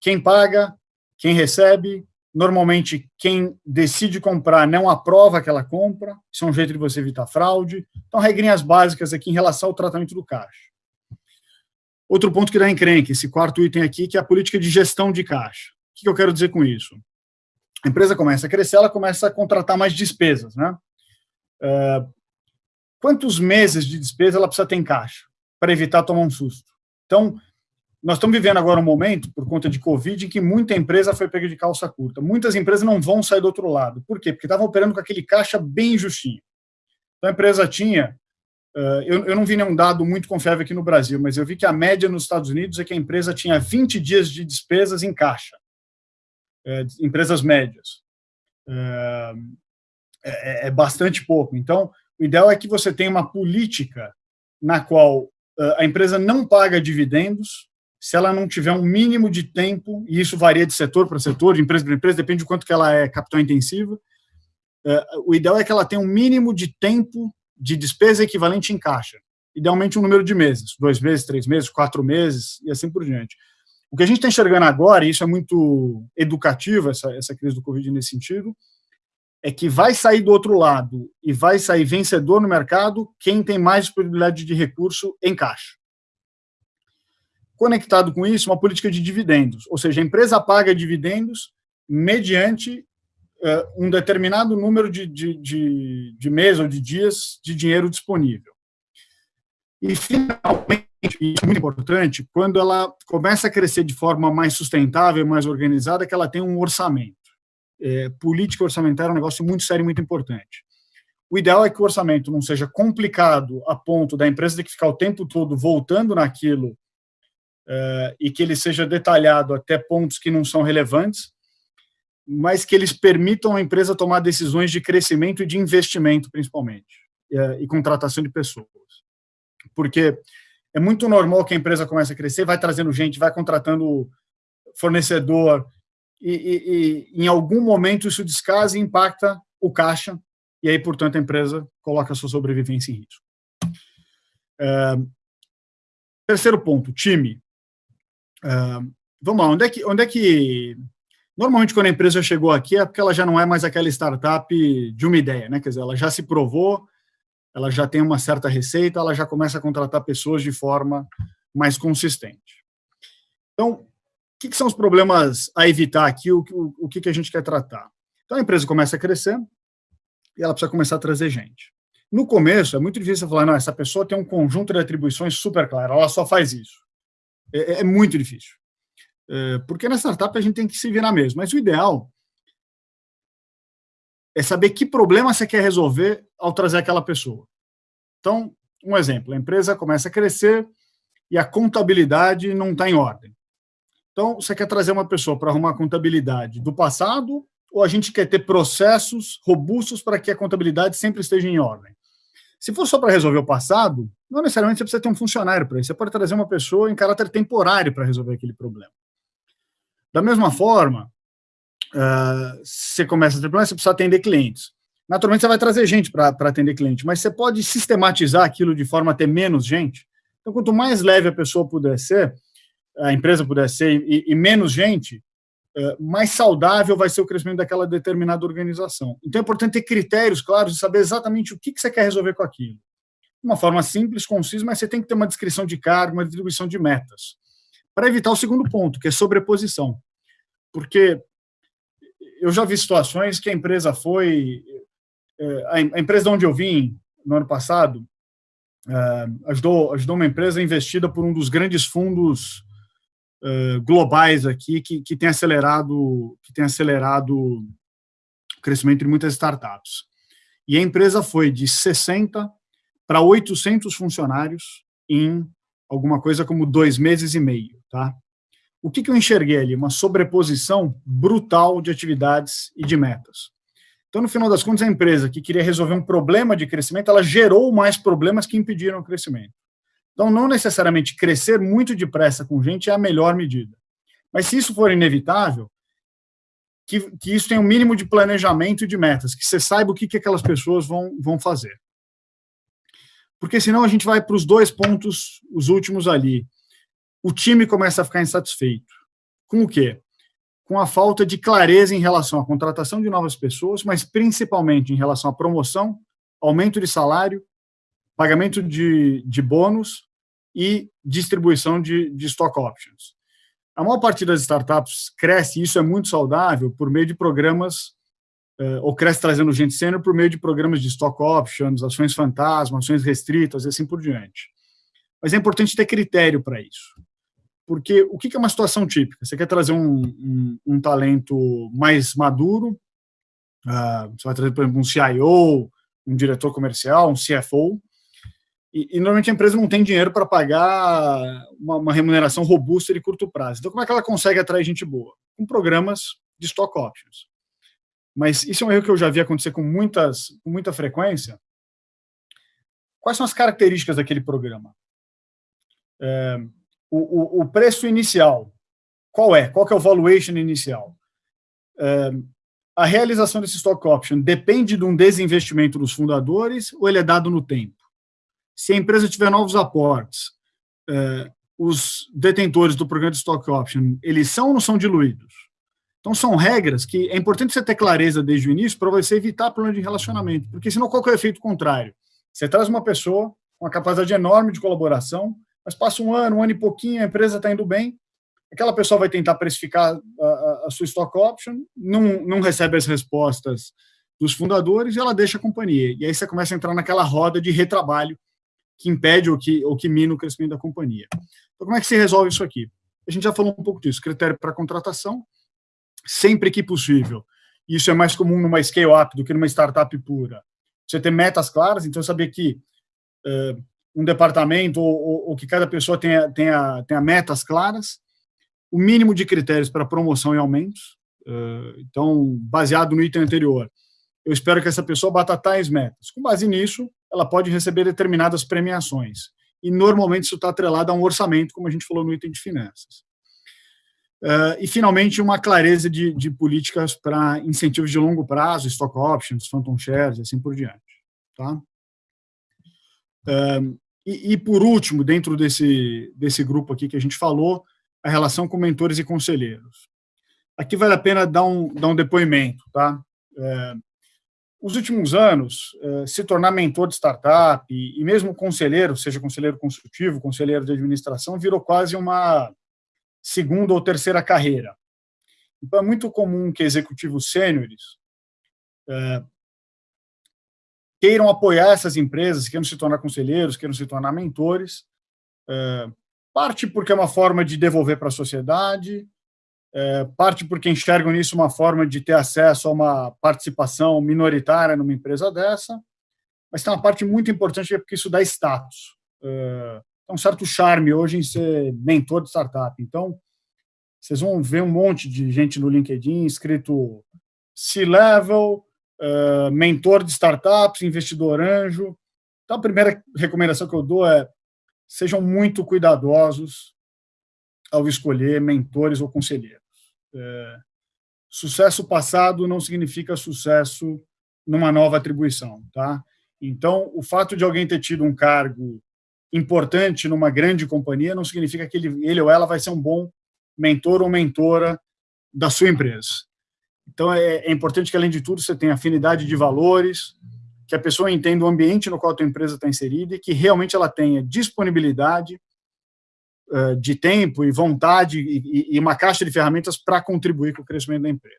quem paga, quem recebe, normalmente quem decide comprar não aprova aquela compra, isso é um jeito de você evitar fraude. Então, regrinhas básicas aqui em relação ao tratamento do caixa. Outro ponto que dá encrenque, esse quarto item aqui, que é a política de gestão de caixa. O que eu quero dizer com isso? A empresa começa a crescer, ela começa a contratar mais despesas, né? Uh, quantos meses de despesa ela precisa ter em caixa para evitar tomar um susto? Então, nós estamos vivendo agora um momento, por conta de Covid, em que muita empresa foi pega de calça curta. Muitas empresas não vão sair do outro lado. Por quê? Porque estavam operando com aquele caixa bem justinho. Então, a empresa tinha eu, eu, não vi nenhum dado muito confiável aqui no Brasil, mas eu vi que a média nos Estados Unidos é que a empresa tinha 20 dias de despesas em caixa, uh, empresas médias. Uh, é, é, bastante pouco. Então, o ideal é que você tenha uma política na qual a empresa não paga dividendos se ela não tiver um mínimo de tempo, e isso varia de setor para setor, de empresa para empresa, depende de quanto que ela é capital intensiva. o ideal é que ela tenha um mínimo de tempo de despesa equivalente em caixa. Idealmente um número de meses, dois meses, três meses, quatro meses e assim por diante. O que a gente está enxergando agora, e isso é muito educativo, essa, essa crise do Covid nesse sentido, é que vai sair do outro lado e vai sair vencedor no mercado quem tem mais disponibilidade de recurso em caixa. Conectado com isso, uma política de dividendos, ou seja, a empresa paga dividendos mediante um determinado número de, de, de, de meses ou de dias de dinheiro disponível. E, finalmente, isso é muito importante, quando ela começa a crescer de forma mais sustentável, mais organizada, que ela tem um orçamento. É, política orçamentária é um negócio muito sério e muito importante. O ideal é que o orçamento não seja complicado a ponto da empresa ter que ficar o tempo todo voltando naquilo uh, e que ele seja detalhado até pontos que não são relevantes, mas que eles permitam a empresa tomar decisões de crescimento e de investimento, principalmente, e, é, e contratação de pessoas. Porque é muito normal que a empresa comece a crescer, vai trazendo gente, vai contratando fornecedor, e, e, e em algum momento isso descasa e impacta o caixa, e aí, portanto, a empresa coloca a sua sobrevivência em risco. É, terceiro ponto, time. É, vamos lá, onde é que, onde é que Normalmente, quando a empresa chegou aqui, é porque ela já não é mais aquela startup de uma ideia, né? Quer dizer, ela já se provou, ela já tem uma certa receita, ela já começa a contratar pessoas de forma mais consistente. Então, o que, que são os problemas a evitar aqui, o, o, o que, que a gente quer tratar? Então, a empresa começa a crescer e ela precisa começar a trazer gente. No começo, é muito difícil falar, não, essa pessoa tem um conjunto de atribuições super claro, ela só faz isso. É, é muito difícil. É, porque na startup a gente tem que se virar mesmo. Mas o ideal é saber que problema você quer resolver ao trazer aquela pessoa. Então, um exemplo, a empresa começa a crescer e a contabilidade não está em ordem. Então, você quer trazer uma pessoa para arrumar a contabilidade do passado ou a gente quer ter processos robustos para que a contabilidade sempre esteja em ordem? Se for só para resolver o passado, não necessariamente você precisa ter um funcionário para isso. Você pode trazer uma pessoa em caráter temporário para resolver aquele problema. Da mesma forma, uh, você começa a ter problema, você precisa atender clientes. Naturalmente, você vai trazer gente para atender cliente, mas você pode sistematizar aquilo de forma a ter menos gente. Então, quanto mais leve a pessoa puder ser, a empresa puder ser, e, e menos gente, uh, mais saudável vai ser o crescimento daquela determinada organização. Então, é importante ter critérios claros de saber exatamente o que, que você quer resolver com aquilo. De uma forma simples, concisa, mas você tem que ter uma descrição de cargo, uma distribuição de metas. Para evitar o segundo ponto, que é sobreposição porque eu já vi situações que a empresa foi. É, a empresa de onde eu vim, no ano passado, é, ajudou, ajudou uma empresa investida por um dos grandes fundos é, globais aqui que, que tem acelerado que tem acelerado o crescimento de muitas startups. E a empresa foi de 60 para 800 funcionários em alguma coisa como dois meses e meio, tá? O que, que eu enxerguei ali? Uma sobreposição brutal de atividades e de metas. Então, no final das contas, a empresa que queria resolver um problema de crescimento, ela gerou mais problemas que impediram o crescimento. Então, não necessariamente crescer muito depressa com gente é a melhor medida. Mas se isso for inevitável, que, que isso tenha um mínimo de planejamento e de metas, que você saiba o que, que aquelas pessoas vão, vão fazer. Porque senão a gente vai para os dois pontos, os últimos ali o time começa a ficar insatisfeito. Com o quê? Com a falta de clareza em relação à contratação de novas pessoas, mas principalmente em relação à promoção, aumento de salário, pagamento de, de bônus e distribuição de, de stock options. A maior parte das startups cresce, e isso é muito saudável, por meio de programas, eh, ou cresce trazendo gente sênior por meio de programas de stock options, ações fantasma, ações restritas e assim por diante. Mas é importante ter critério para isso porque o que é uma situação típica? Você quer trazer um, um, um talento mais maduro, uh, você vai trazer, por exemplo, um CIO, um diretor comercial, um CFO, e, e normalmente a empresa não tem dinheiro para pagar uma, uma, remuneração robusta de curto prazo. Então, como é que ela consegue atrair gente boa? Com programas de stock options. Mas isso é um erro que eu já vi acontecer com, muitas, com muita frequência. Quais são as características daquele programa? É, o, o, o preço inicial, qual é? Qual é o valuation inicial? A realização desse stock option depende de um desinvestimento dos fundadores ou ele é dado no tempo? Se a empresa tiver novos aportes, é, os detentores do programa de stock option, eles são ou não são diluídos? Então, são regras que é importante você ter clareza desde o início para você evitar problema de relacionamento, porque senão qual é o efeito contrário? Você traz uma pessoa com uma capacidade enorme de colaboração, mas passa um ano, um ano e pouquinho, a empresa está indo bem, aquela pessoa vai tentar precificar a, a, sua stock option, não, não recebe as respostas dos fundadores e ela deixa a companhia. E aí você começa a entrar naquela roda de retrabalho que impede ou que, ou que mina o crescimento da companhia. Então, como é que se resolve isso aqui? A gente já falou um pouco disso, critério para contratação, sempre que possível. Isso é mais comum numa scale-up do que numa startup pura. Você ter metas claras, então saber que uh, um departamento ou, ou, que cada pessoa tenha, tenha, tenha metas claras, o mínimo de critérios para promoção e aumentos, então, baseado no item anterior, eu espero que essa pessoa bata tais metas. Com base nisso, ela pode receber determinadas premiações. E, normalmente, isso está atrelado a um orçamento, como a gente falou no item de finanças. Uh, e, finalmente, uma clareza de, de políticas para incentivos de longo prazo, stock options, phantom shares, assim por diante. Tá? Uh, e, e, por último, dentro desse, desse grupo aqui que a gente falou, a relação com mentores e conselheiros. Aqui vale a pena dar um, dar um depoimento. Tá? Uh, os últimos anos, se tornar mentor de startup e, e mesmo conselheiro, seja conselheiro consultivo, conselheiro de administração, virou quase uma segunda ou terceira carreira. Então, é muito comum que executivos sêniores é, queiram apoiar essas empresas, queiram se tornar conselheiros, queiram se tornar mentores, é, parte porque é uma forma de devolver para a sociedade, é, parte porque enxergam nisso uma forma de ter acesso a uma participação minoritária numa empresa dessa, mas tem uma parte muito importante é porque isso dá status. É, um certo charme hoje em ser mentor de startup. Então, vocês vão ver um monte de gente no LinkedIn escrito C-Level, uh, mentor de startups, investidor anjo. Então, a primeira recomendação que eu dou é sejam muito cuidadosos ao escolher mentores ou conselheiros. É, sucesso passado não significa sucesso numa nova atribuição, tá? Então, o fato de alguém ter tido um cargo importante numa grande companhia não significa que ele, ele ou ela vai ser um bom mentor ou mentora da sua empresa. Então, é, é, importante que, além de tudo, você tenha afinidade de valores, que a pessoa entenda o ambiente no qual a tua empresa está inserida e que realmente ela tenha disponibilidade uh, de tempo e vontade e, e, uma caixa de ferramentas para contribuir com o crescimento da empresa.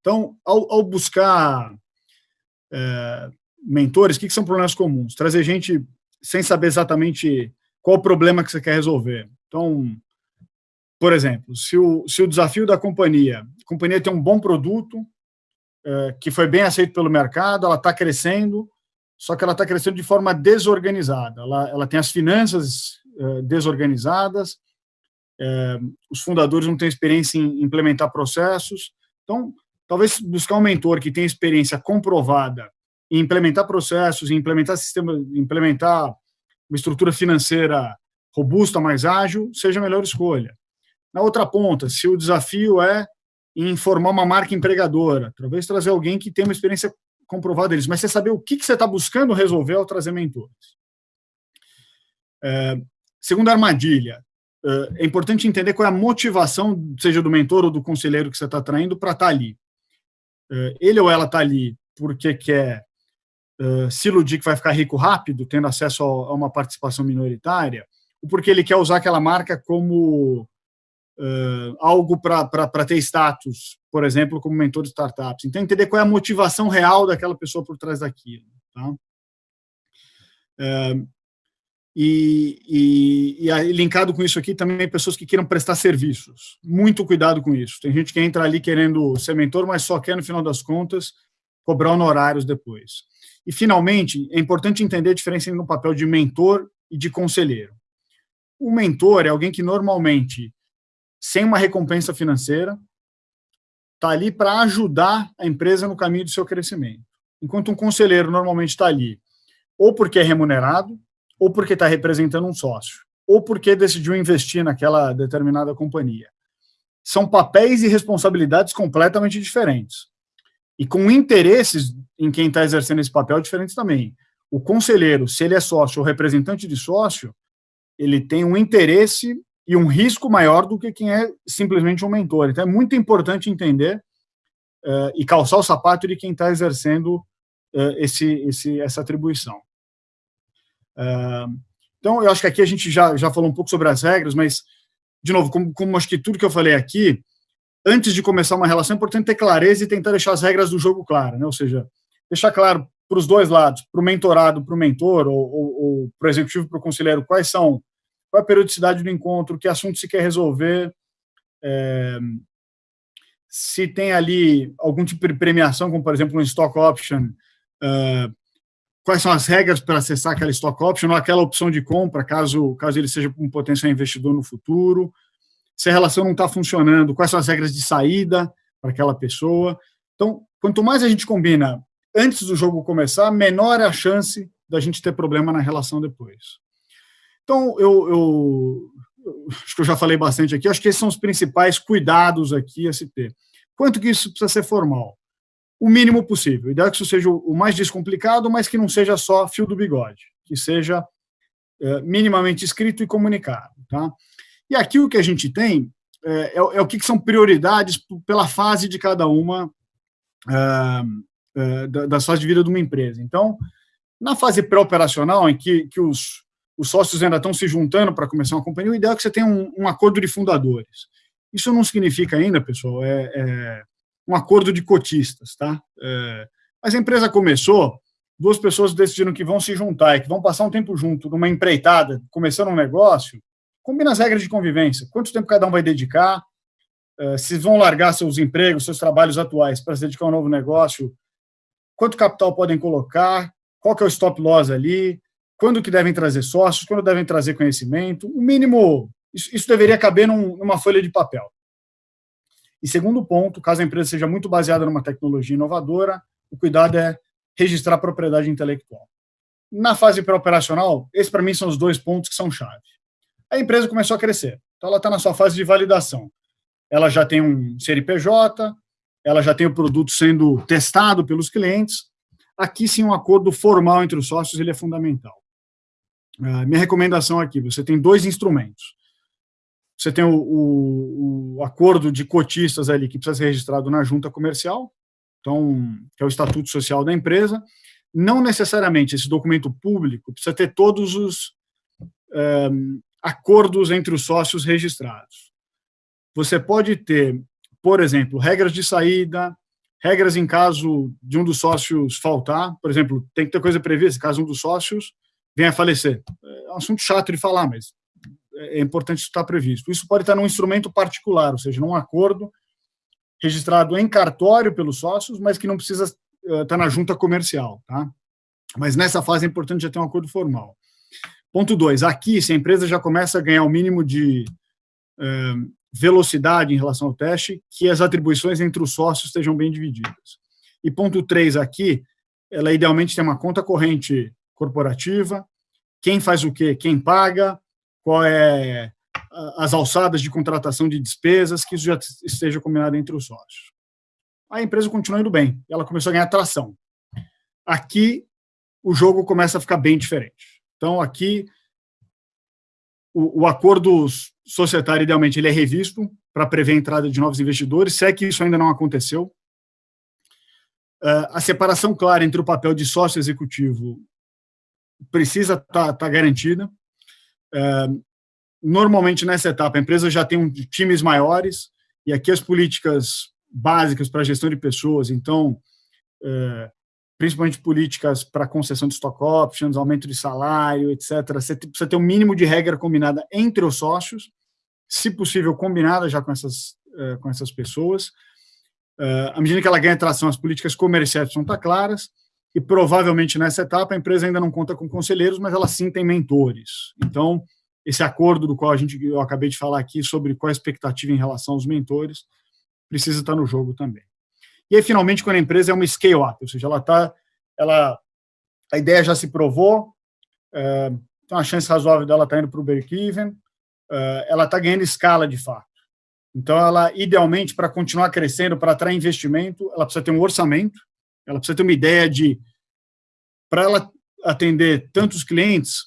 Então, ao, ao buscar uh, mentores, o que, que são problemas comuns? Trazer gente sem saber exatamente qual o problema que você quer resolver. Então, por exemplo, se o, se o desafio da companhia, a companhia tem um bom produto, é, que foi bem aceito pelo mercado, ela está crescendo, só que ela está crescendo de forma desorganizada. Ela, ela tem as finanças é, desorganizadas, é, os fundadores não têm experiência em implementar processos. Então, talvez buscar um mentor que tenha experiência comprovada em implementar processos, em implementar sistema, implementar uma estrutura financeira robusta, mais ágil, seja a melhor escolha. Na outra ponta, se o desafio é em formar uma marca empregadora, talvez trazer alguém que tenha uma experiência comprovada deles, mas você saber o que, você está buscando resolver ao trazer mentores. É, segunda armadilha, é, é importante entender qual é a motivação, seja do mentor ou do conselheiro que você está traindo, para estar tá ali. É, ele ou ela está ali porque quer uh, se iludir que vai ficar rico rápido, tendo acesso a uma participação minoritária, ou porque ele quer usar aquela marca como uh, algo para ter status, por exemplo, como mentor de startups. Então, entender qual é a motivação real daquela pessoa por trás daquilo. Tá? Uh, e, e, e linkado com isso aqui, também pessoas que queiram prestar serviços. Muito cuidado com isso. Tem gente que entra ali querendo ser mentor, mas só quer, no final das contas, cobrar honorários depois. E, finalmente, é importante entender a diferença entre o papel de mentor e de conselheiro. O mentor é alguém que normalmente sem uma recompensa financeira, está ali para ajudar a empresa no caminho do seu crescimento. Enquanto um conselheiro normalmente está ali ou porque é remunerado, ou porque está representando um sócio, ou porque decidiu investir naquela determinada companhia. São papéis e responsabilidades completamente diferentes. E com interesses em quem está exercendo esse papel diferentes também. O conselheiro, se ele é sócio ou representante de sócio, ele tem um interesse e um risco maior do que quem é simplesmente um mentor. Então, é muito importante entender uh, e calçar o sapato de quem está exercendo uh, esse, esse, essa atribuição. Uh, então, eu acho que aqui a gente já, já falou um pouco sobre as regras, mas, de novo, como, como acho que tudo que eu falei aqui, antes de começar uma relação, é importante ter clareza e tentar deixar as regras do jogo claras, né? ou seja, deixar claro para os dois lados, para o mentorado, para o mentor, ou, ou, ou para o executivo, para o conselheiro, quais são qual é a periodicidade do encontro, que assunto se quer resolver, é, se tem ali algum tipo de premiação, como por exemplo um stock option, uh, quais são as regras para acessar aquela stock option ou aquela opção de compra, caso, caso ele seja um potencial investidor no futuro, se a relação não está funcionando, quais são as regras de saída para aquela pessoa. Então, quanto mais a gente combina antes do jogo começar, menor é a chance da gente ter problema na relação depois. Então, eu, eu, acho que eu já falei bastante aqui, acho que esses são os principais cuidados aqui a se ter. Quanto que isso precisa ser formal? O mínimo possível. O ideal é que isso seja o mais descomplicado, mas que não seja só fio do bigode, que seja é, minimamente escrito e comunicado. Tá? E aqui o que a gente tem é, é, é o que, que, são prioridades pela fase de cada uma é, é das fases de vida de uma empresa. Então, na fase pré-operacional, em que, que os, os sócios ainda estão se juntando para começar uma companhia, o ideal é que você tenha um, um acordo de fundadores. Isso não significa ainda, pessoal, é, é um acordo de cotistas, tá? É, mas a empresa começou, duas pessoas decidiram que vão se juntar e que vão passar um tempo junto numa empreitada, começando um negócio, combina as regras de convivência. Quanto tempo cada um vai dedicar? É, se vão largar seus empregos, seus trabalhos atuais para se dedicar a um novo negócio? Quanto capital podem colocar? Qual que é o stop loss ali? Quando que devem trazer sócios? Quando devem trazer conhecimento? O mínimo isso, isso deveria caber num, numa folha de papel. E segundo ponto, caso a empresa seja muito baseada numa tecnologia inovadora, o cuidado é registrar a propriedade intelectual. Na fase pré-operacional, esses para mim são os dois pontos que são chave. A empresa começou a crescer, então ela está na sua fase de validação. Ela já tem um CNPJ, ela já tem o produto sendo testado pelos clientes. Aqui sim um acordo formal entre os sócios ele é fundamental. Uh, minha recomendação aqui, você tem dois instrumentos. Você tem o, o, o, acordo de cotistas ali que precisa ser registrado na junta comercial, então, que é o estatuto social da empresa. Não necessariamente esse documento público precisa ter todos os é, acordos entre os sócios registrados. Você pode ter, por exemplo, regras de saída, regras em caso de um dos sócios faltar, por exemplo, tem que ter coisa prevista, caso um dos sócios venha a falecer. É um assunto chato de falar, mas é importante estar previsto. Isso pode estar num instrumento particular, ou seja, num acordo registrado em cartório pelos sócios, mas que não precisa uh, estar na junta comercial, tá? Mas nessa fase é importante já ter um acordo formal. Ponto 2. Aqui, se a empresa já começa a ganhar o mínimo de uh, velocidade em relação ao teste, que as atribuições entre os sócios estejam bem divididas. E ponto 3 aqui, ela idealmente tem uma conta corrente corporativa, quem faz o quê, quem paga, qual é as alçadas de contratação de despesas, que isso já esteja combinado entre os sócios. A empresa continua indo bem, ela começou a ganhar tração. Aqui, o jogo começa a ficar bem diferente. Então, aqui, o, o acordo societário, idealmente, ele é revisto para prever a entrada de novos investidores, se é que isso ainda não aconteceu. Uh, a separação clara entre o papel de sócio executivo precisa estar tá, tá garantida. É, normalmente, nessa etapa, a empresa já tem um, times maiores, e aqui as políticas básicas para gestão de pessoas, então, é, principalmente políticas para concessão de stock options, aumento de salário, etc. Você precisa ter um mínimo de regra combinada entre os sócios, se possível, combinada já com essas, é, com essas pessoas. à medida que ela ganha tração, as políticas comerciais precisam estar claras, e provavelmente nessa etapa a empresa ainda não conta com conselheiros, mas ela sim tem mentores. Então, esse acordo do qual a gente, eu acabei de falar aqui sobre qual a expectativa em relação aos mentores, precisa estar no jogo também. E aí, finalmente, quando a empresa é uma scale-up, ou seja, ela está, ela, a ideia já se provou, é, tem uma chance razoável dela estar tá indo para o break-even, é, ela está ganhando escala de fato. Então, ela, idealmente, para continuar crescendo, para atrair investimento, ela precisa ter um orçamento, ela precisa ter uma ideia de, para ela atender tantos clientes,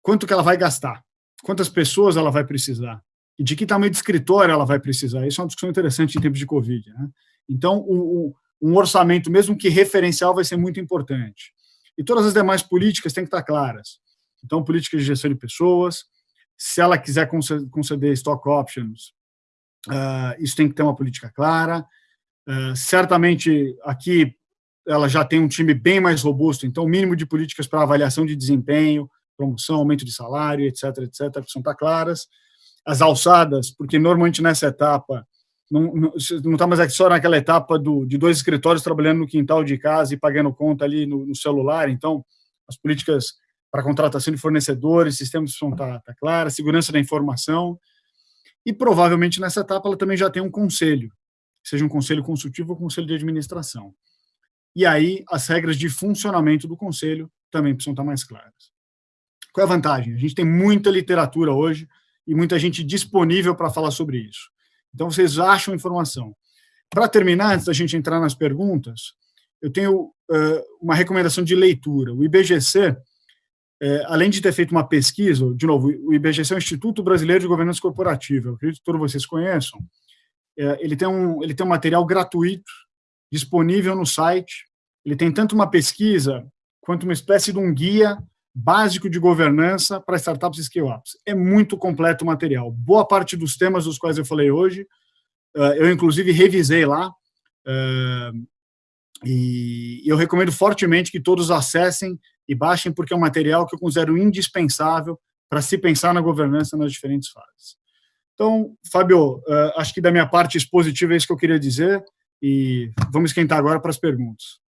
quanto que ela vai gastar, quantas pessoas ela vai precisar, e de que tamanho de escritório ela vai precisar. Isso é uma discussão interessante em tempos de Covid. Né? Então, o, o, um orçamento, mesmo que referencial, vai ser muito importante. E todas as demais políticas têm que estar claras. Então, política de gestão de pessoas, se ela quiser conceder stock options, uh, isso tem que ter uma política clara. Uh, certamente, aqui, ela já tem um time bem mais robusto, então o mínimo de políticas para avaliação de desempenho, promoção, aumento de salário, etc, etc, precisam estar claras. As alçadas, porque normalmente nessa etapa, não está mais só naquela etapa do, de dois escritórios trabalhando no quintal de casa e pagando conta ali no, no celular, então as políticas para contratação de fornecedores, sistemas precisam estar, estar claras, segurança da informação, e provavelmente nessa etapa ela também já tem um conselho, seja um conselho consultivo ou conselho de administração. E aí as regras de funcionamento do conselho também precisam estar mais claras. Qual é a vantagem? A gente tem muita literatura hoje e muita gente disponível para falar sobre isso. Então vocês acham informação. Para terminar, antes da gente entrar nas perguntas, eu tenho uh, uma recomendação de leitura. O IBGC, é, além de ter feito uma pesquisa, de novo, o IBGC é o Instituto Brasileiro de Governança Corporativa, eu acredito que todos vocês conheçam, é, ele, tem um, ele tem um material gratuito, disponível no site, ele tem tanto uma pesquisa, quanto uma espécie de um guia básico de governança para startups e scale-ups. É muito completo o material. Boa parte dos temas dos quais eu falei hoje, uh, eu inclusive revisei lá, uh, e eu recomendo fortemente que todos acessem e baixem, porque é um material que eu considero indispensável para se pensar na governança nas diferentes fases. Então, Fábio, uh, acho que da minha parte expositiva é isso que eu queria dizer, e vamos esquentar agora para as perguntas.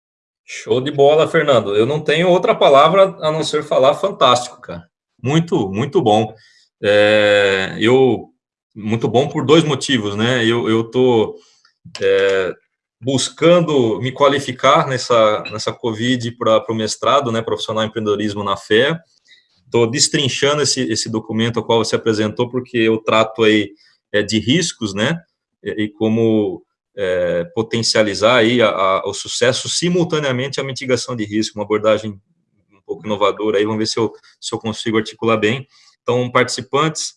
Show de bola, Fernando. Eu não tenho outra palavra a não ser falar fantástico, cara. Muito, muito bom. É, eu, muito bom por dois motivos, né? Eu estou é, buscando me qualificar nessa, nessa Covid para o mestrado, né, profissional em empreendedorismo na fé. Estou destrinchando esse, esse documento ao qual você apresentou, porque eu trato aí é, de riscos, né, e, e como é, potencializar aí a, a, o sucesso simultaneamente à mitigação de risco, uma abordagem um pouco inovadora aí, vamos ver se eu, se eu consigo articular bem. Então, participantes,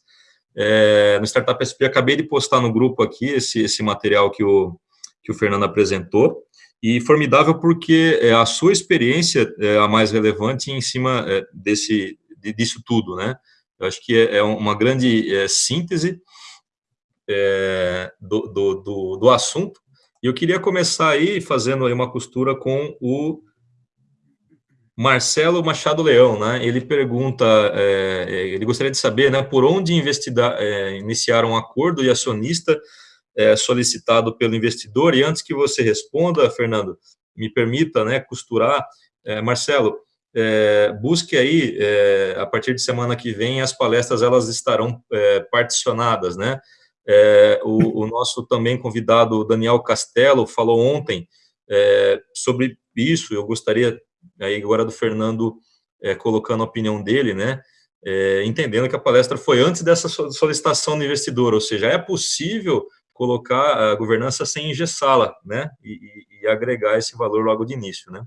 é, no Startup SP, acabei de postar no grupo aqui esse, esse material que o, que o Fernando apresentou, e formidável porque é, a sua experiência é a mais relevante em cima é, desse, disso tudo, né? Eu acho que é, é uma grande é, síntese é, do, do, do, do, assunto, e eu queria começar aí fazendo aí uma costura com o Marcelo Machado Leão, né? Ele pergunta, é, ele gostaria de saber, né, por onde investigar, iniciar um acordo e acionista é, solicitado pelo investidor. E antes que você responda, Fernando, me permita né, costurar. É, Marcelo, é, busque aí, é, a partir de semana que vem, as palestras elas estarão é, particionadas, né? É, o, o, nosso também convidado, Daniel Castelo, falou ontem sobre isso, eu gostaria aí agora do Fernando colocando a opinião dele, né? entendendo que a palestra foi antes dessa solicitação do investidor, ou seja, é possível colocar a governança sem engessá-la, né, e, e, agregar esse valor logo de início, né.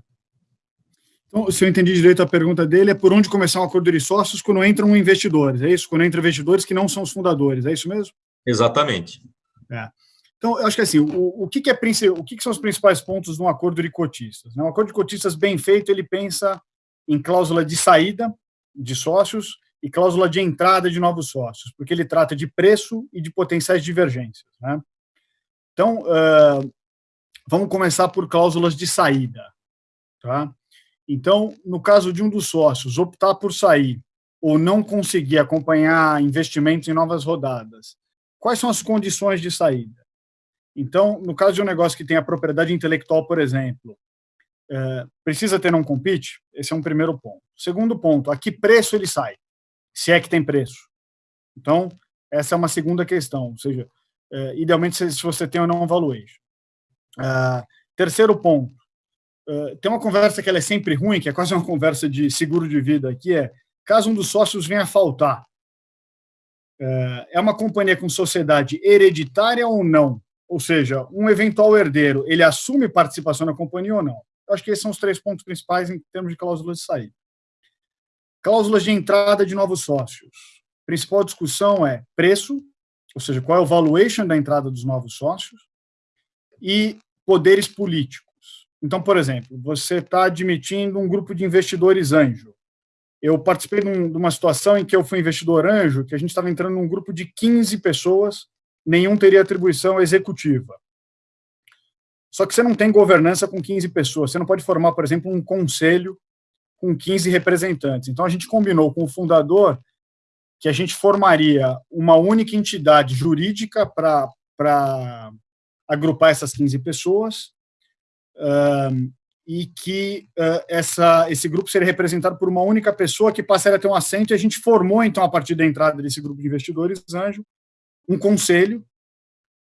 Então, se eu entendi direito a pergunta dele, é por onde começar um acordo de sócios quando entram investidores, é isso? Quando entram investidores que não são os fundadores, é isso mesmo? Exatamente. É. Então, eu acho que assim, o, o, que, que, é, o que, que, são os principais pontos de um acordo de cotistas? Né? Um acordo de cotistas bem feito, ele pensa em cláusula de saída de sócios e cláusula de entrada de novos sócios, porque ele trata de preço e de potenciais divergências. Né? Então, uh, vamos começar por cláusulas de saída. Tá? Então, no caso de um dos sócios optar por sair ou não conseguir acompanhar investimentos em novas rodadas, quais são as condições de saída? Então, no caso de um negócio que tem a propriedade intelectual, por exemplo, é, precisa ter um compete? Esse é um primeiro ponto. Segundo ponto, a que preço ele sai? se é que tem preço. Então, essa é uma segunda questão, ou seja, é, idealmente se, se, você tem ou não um valuation. Uh, terceiro ponto, uh, tem uma conversa que é sempre ruim, que é quase uma conversa de seguro de vida, que é, caso um dos sócios venha a faltar, é uma companhia com sociedade hereditária ou não? Ou seja, um eventual herdeiro, ele assume participação na companhia ou não? Eu acho que esses são os três pontos principais em termos de cláusulas de saída. Cláusulas de entrada de novos sócios. A principal discussão é preço, ou seja, qual é o valuation da entrada dos novos sócios, e poderes políticos. Então, por exemplo, você está admitindo um grupo de investidores anjo. Eu participei de, um, de uma situação em que eu fui investidor anjo, que a gente estava entrando num grupo de 15 pessoas, nenhum teria atribuição executiva. Só que você não tem governança com 15 pessoas. Você não pode formar, por exemplo, um conselho com 15 representantes. Então, a gente combinou com o fundador que a gente formaria uma única entidade jurídica para agrupar essas 15 pessoas um, e que uh, essa, esse grupo seria representado por uma única pessoa que passaria a ter um assento e a gente formou, então, a partir da entrada desse grupo de investidores, Anjo, um conselho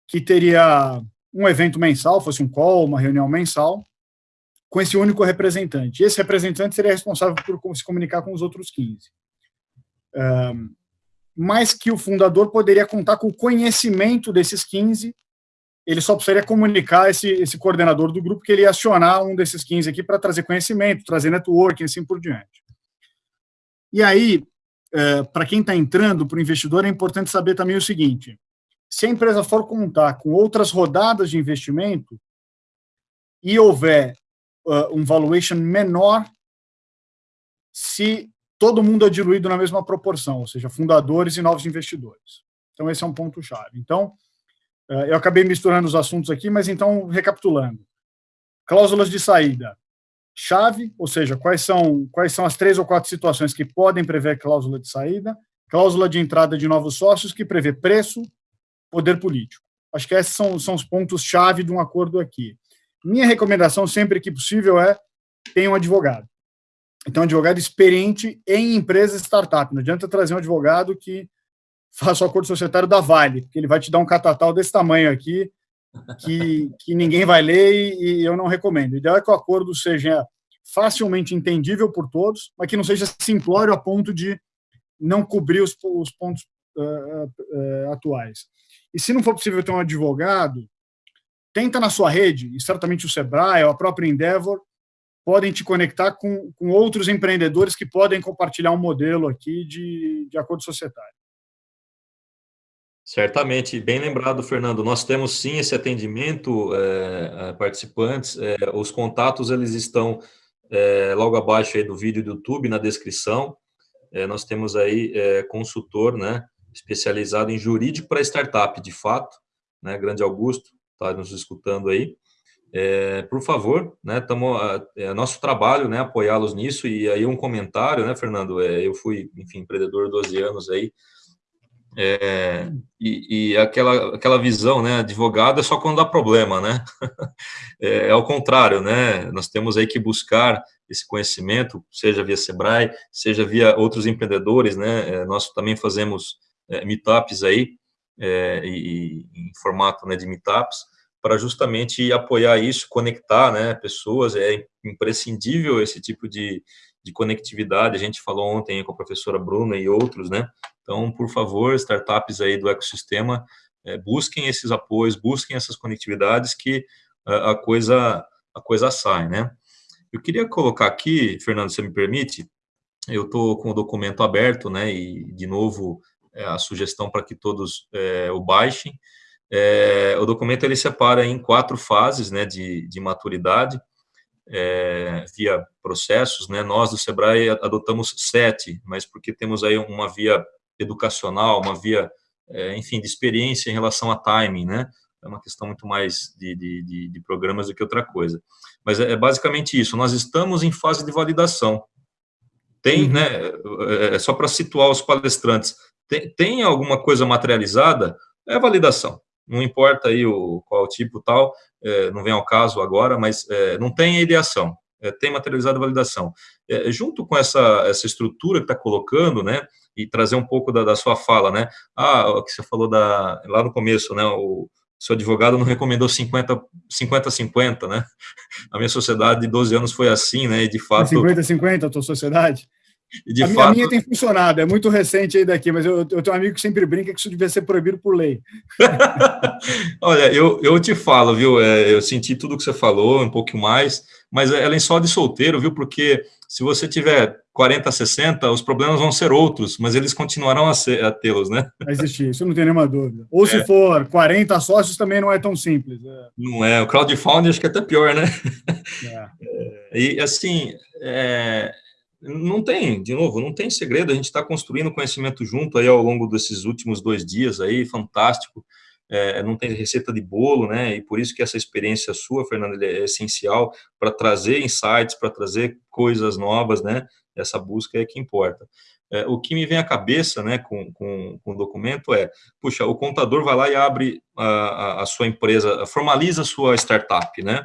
que teria um evento mensal, fosse um call, uma reunião mensal, com esse único representante. E esse representante seria responsável por se comunicar com os outros 15. Um, mas que o fundador poderia contar com o conhecimento desses 15, ele só precisaria comunicar esse, esse coordenador do grupo que ele ia acionar um desses 15 aqui para trazer conhecimento, trazer networking, assim por diante. E aí, é, para quem está entrando, para o investidor, é importante saber também o seguinte, se a empresa for contar com outras rodadas de investimento e houver uh, um valuation menor, se todo mundo é diluído na mesma proporção, ou seja, fundadores e novos investidores. Então, esse é um ponto-chave. Então, eu acabei misturando os assuntos aqui, mas então, recapitulando. Cláusulas de saída. Chave, ou seja, quais são, quais são as três ou quatro situações que podem prever cláusula de saída. Cláusula de entrada de novos sócios, que prevê preço, poder político. Acho que esses são, são os pontos-chave de um acordo aqui. Minha recomendação, sempre que possível, é tenha um advogado. Então, um advogado experiente em empresas startup. Não adianta trazer um advogado que faça o acordo societário da Vale, porque ele vai te dar um catatal desse tamanho aqui, que, que ninguém vai ler e, e eu não recomendo. O ideal é que o acordo seja facilmente entendível por todos, mas que não seja simplório a ponto de não cobrir os, os pontos uh, uh, atuais. E se não for possível ter um advogado, tenta na sua rede, e certamente o Sebrae, ou a própria Endeavor, podem te conectar com, com outros empreendedores que podem compartilhar um modelo aqui de, de acordo societário. Certamente, bem lembrado, Fernando. Nós temos sim esse atendimento é, participantes. É, os contatos eles estão é, logo abaixo aí do vídeo do YouTube na descrição. Nós temos aí consultor, né, especializado em jurídico para startup, de fato, né, Grande Augusto está nos escutando aí. Por favor, né, tamo, é nosso trabalho, né, apoiá-los nisso, e aí um comentário, né, Fernando, eu fui, enfim, empreendedor 12 anos aí, é, e, e, aquela, aquela visão, né, advogado é só quando dá problema, né, é, é ao contrário, né, nós temos aí que buscar esse conhecimento, seja via Sebrae, seja via outros empreendedores, né, é, nós também fazemos é, meetups aí, é, e, em formato né, de meetups, para justamente apoiar isso, conectar né, pessoas, é imprescindível esse tipo de, de conectividade, a gente falou ontem com a professora Bruna e outros, né, então, por favor, startups aí do ecossistema, é, busquem esses apoios, busquem essas conectividades que a, a coisa a coisa sai, né. Eu queria colocar aqui, Fernando, se me permite, eu estou com o documento aberto, né, e, de novo, é, a sugestão para que todos é, o baixem. É, o documento ele separa em quatro fases né, de, de maturidade, é, via processos. Né, nós do SEBRAE adotamos sete, mas porque temos aí uma via educacional, uma via, é, enfim, de experiência em relação a timing, né? É uma questão muito mais de, de, de programas do que outra coisa. Mas é, é basicamente isso, nós estamos em fase de validação. Tem, uhum. né, é, é só para situar os palestrantes, tem, tem alguma coisa materializada, é validação. Não importa aí o, qual tipo tal, é, não vem ao caso agora, mas é, não tem ideação, tem materializado a validação. É, junto com essa, essa estrutura que está colocando, né, e trazer um pouco da, da, sua fala, né, ah, o que você falou da, lá no começo, né, o seu advogado não recomendou 50, 50, 50, né, a minha sociedade de 12 anos foi assim, né, e de fato... 50, 50 a tua sociedade? De a, fato... a minha tem funcionado, é muito recente aí daqui, mas eu, eu tenho um amigo que sempre brinca que isso devia ser proibido por lei. Olha, eu, eu te falo, viu, é, eu senti tudo que você falou, um pouco mais, mas é lençol de solteiro, viu, porque se você tiver 40, 60, os problemas vão ser outros, mas eles continuarão a, a tê-los, né? Vai existir, isso não tem nenhuma dúvida. Ou é. se for 40 sócios, também não é tão simples. É. Não é, o crowdfunding acho que é até pior, né? É. E, assim, é, não tem, de novo, não tem segredo, a gente está construindo conhecimento junto aí ao longo desses últimos dois dias aí, fantástico, é, não tem receita de bolo, né, e por isso que essa experiência sua, Fernando, é essencial para trazer insights, para trazer coisas novas, né, essa busca é que importa. É, o que me vem à cabeça, né, com, com, com, o documento é, puxa, o contador vai lá e abre a, a, a sua empresa, formaliza a sua startup, né,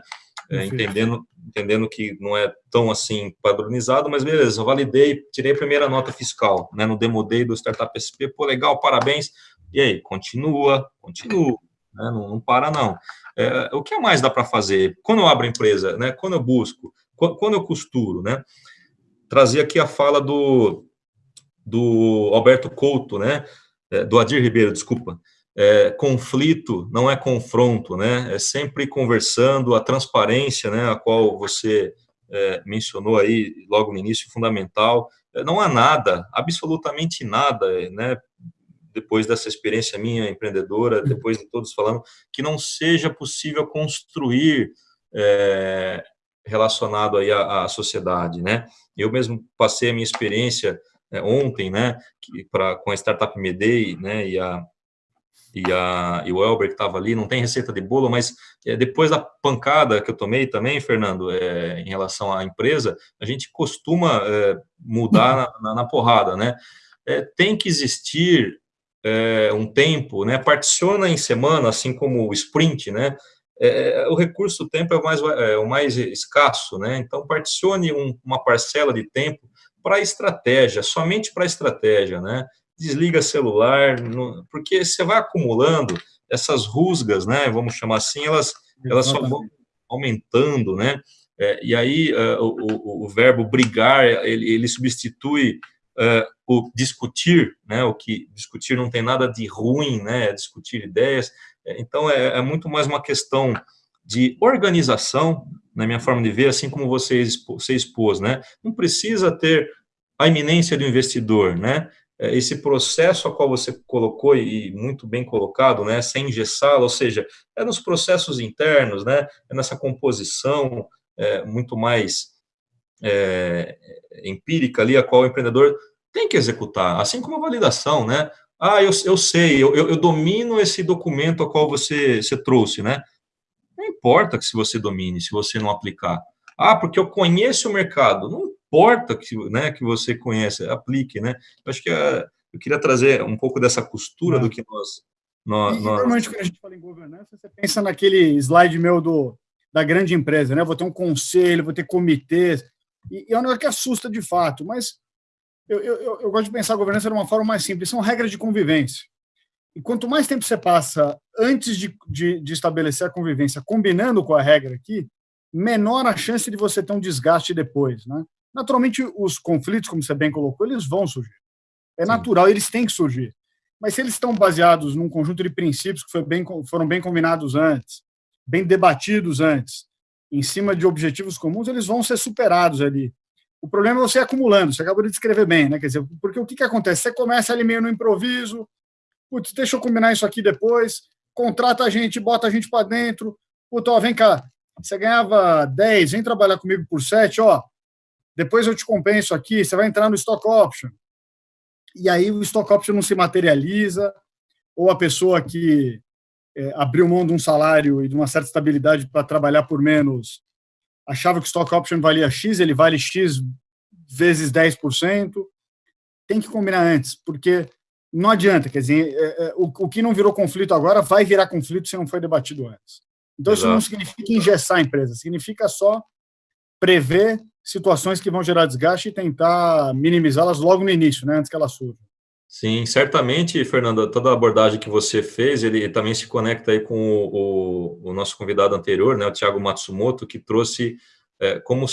é, entendendo, entendendo que não é tão assim padronizado, mas beleza, eu validei, tirei a primeira nota fiscal, né, no Demo Day do Startup SP, pô, legal, parabéns, e aí, continua, continua, né, não, não para não. É, o que mais dá para fazer? Quando eu abro a empresa, né, quando eu busco, quando, quando eu costuro, né, trazer aqui a fala do, do Alberto Couto, né, é, do Adir Ribeiro, desculpa, é, conflito não é confronto, né? É sempre conversando, a transparência, né, a qual você é, mencionou aí logo no início, fundamental. É, não há nada, absolutamente nada, né? Depois dessa experiência minha empreendedora, depois de todos falando, que não seja possível construir é, relacionado aí à, à, sociedade, né? Eu mesmo passei a minha experiência é, ontem, né, que, pra, com a Startup Medei, né, e a e, a, e o Elber que estava ali, não tem receita de bolo, mas é, depois da pancada que eu tomei também, Fernando, é, em relação à empresa, a gente costuma é, mudar na, na, porrada, né? É, tem que existir é, um tempo, né? Particiona em semana, assim como o sprint, né? É, o recurso do tempo é o mais, o mais escasso, né? Então, particione um, uma parcela de tempo para estratégia, somente para estratégia, né? Desliga celular, porque você vai acumulando essas rusgas, né, vamos chamar assim, elas, elas só vão aumentando, né, é, e aí uh, o, o, verbo brigar, ele, ele substitui uh, o discutir, né, o que discutir não tem nada de ruim, né, é discutir ideias, então é, é muito mais uma questão de organização, na minha forma de ver, assim como você, você expôs, né, não precisa ter a iminência do investidor, né, esse processo a qual você colocou e muito bem colocado, né, sem engessá-lo, ou seja, é nos processos internos, né, é nessa composição é, muito mais é, empírica ali, a qual o empreendedor tem que executar, assim como a validação, né, ah, eu, eu sei, eu, eu domino esse documento a qual você, você trouxe, né, não importa que se você domine, se você não aplicar, ah, porque eu conheço o mercado, não importa que, né, que você conhece, aplique, né? Eu acho que a, eu queria trazer um pouco dessa costura é. do que nós... nós, e, nós... Normalmente, quando a gente fala em governança, você pensa naquele slide meu do, da grande empresa, né? Vou ter um conselho, vou ter comitês, e, e é um negócio que assusta de fato, mas eu, eu, eu gosto de pensar a governança de uma forma mais simples, são regras de convivência. E quanto mais tempo você passa antes de, de, de, estabelecer a convivência, combinando com a regra aqui, menor a chance de você ter um desgaste depois. Né? Naturalmente, os conflitos, como você bem colocou, eles vão surgir. É Sim. natural, eles têm que surgir. Mas se eles estão baseados num conjunto de princípios que bem, foram bem combinados antes, bem debatidos antes, em cima de objetivos comuns, eles vão ser superados ali. O problema é você acumulando, você acabou de descrever bem, né? Quer dizer, porque o que, que acontece? Você começa ali meio no improviso, putz, deixa eu combinar isso aqui depois, contrata a gente, bota a gente para dentro, putz, ó, vem cá, você ganhava 10, vem trabalhar comigo por 7, ó, depois eu te compenso aqui, você vai entrar no stock option. E aí o stock option não se materializa, ou a pessoa que é, abriu mão de um salário e de uma certa estabilidade para trabalhar por menos, achava que o stock option valia X, ele vale X vezes 10%. Tem que combinar antes, porque não adianta, quer dizer, é, é, o, o que não virou conflito agora vai virar conflito se não foi debatido antes. Então, Exato. isso não significa engessar a empresa, significa só prever situações que vão gerar desgaste e tentar minimizá-las logo no início, né, antes que elas surjam. Sim, certamente, Fernando, toda a abordagem que você fez, ele também se conecta aí com o, o, o nosso convidado anterior, né, o Thiago Matsumoto, que trouxe é, como,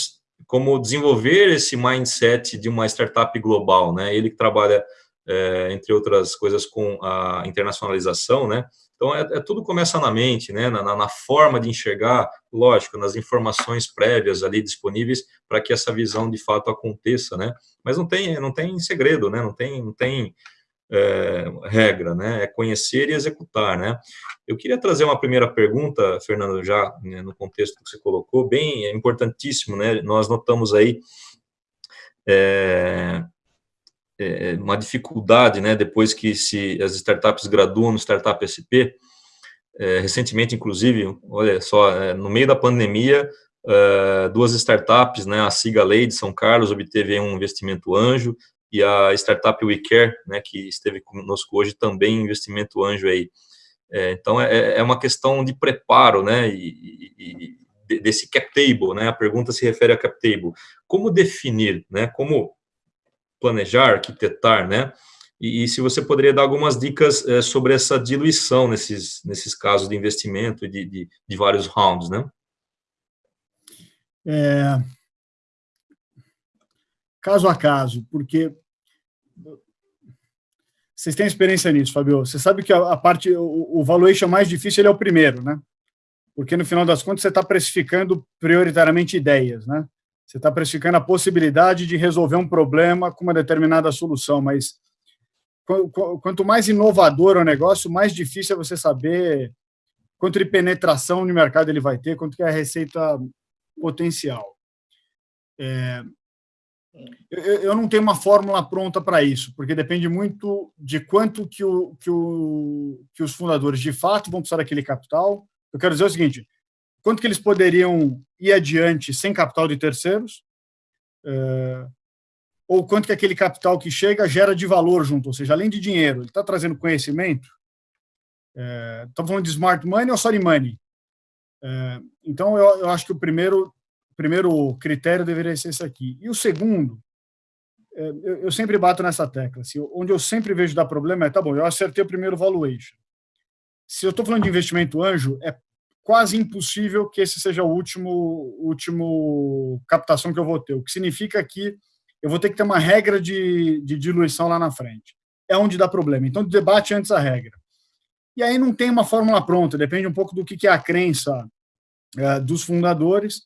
como desenvolver esse mindset de uma startup global, né, ele que trabalha, é, entre outras coisas, com a internacionalização, né, então, é, é, tudo começa na mente, né, na, na, forma de enxergar, lógico, nas informações prévias ali disponíveis para que essa visão de fato aconteça, né? Mas não tem, não tem segredo, né? Não tem, não tem é, regra, né? É conhecer e executar, né? Eu queria trazer uma primeira pergunta, Fernando, já né, no contexto que você colocou, bem é importantíssimo, né? Nós notamos aí é, é, uma dificuldade, né, depois que se as startups graduam no Startup SP, é, recentemente, inclusive, olha só, é, no meio da pandemia, é, duas startups, né, a Siga Lei de São Carlos obteve um investimento anjo, e a startup WeCare, né, que esteve conosco hoje, também investimento anjo aí. É, então, é, é uma questão de preparo, né, e, e, desse cap table, né? A pergunta se refere a cap table. Como definir, né? Como planejar, arquitetar, né? E, e se você poderia dar algumas dicas é, sobre essa diluição nesses, nesses casos de investimento e de, de, de, vários rounds, né? É, caso a caso, porque vocês têm experiência nisso, Fabio. Você sabe que a, a parte, o, o valuation mais difícil é o primeiro, né? Porque no final das contas você está precificando prioritariamente ideias, né? Você está precificando a possibilidade de resolver um problema com uma determinada solução, mas quanto mais inovador é o negócio, mais difícil é você saber quanto de penetração no mercado ele vai ter, quanto que é a receita potencial. É, eu, eu, não tenho uma fórmula pronta para isso, porque depende muito de quanto que, o, que, o, que os fundadores de fato vão precisar daquele capital. Eu quero dizer o seguinte, quanto que eles poderiam ir adiante sem capital de terceiros, é, ou quanto que aquele capital que chega gera de valor junto, ou seja, além de dinheiro, ele está trazendo conhecimento. É, estamos falando de smart money ou sorry money? É, então, eu, eu acho que o primeiro primeiro critério deveria ser esse aqui. E o segundo, é, eu sempre bato nessa tecla, assim, onde eu sempre vejo dar problema é, tá bom, eu acertei o primeiro valuation. Se eu estou falando de investimento anjo, é quase impossível que esse seja o último, último captação que eu vou ter, o que significa que eu vou ter que ter uma regra de, de diluição lá na frente. É onde dá problema. Então, debate antes a regra. E aí não tem uma fórmula pronta, depende um pouco do que é a crença é, dos fundadores,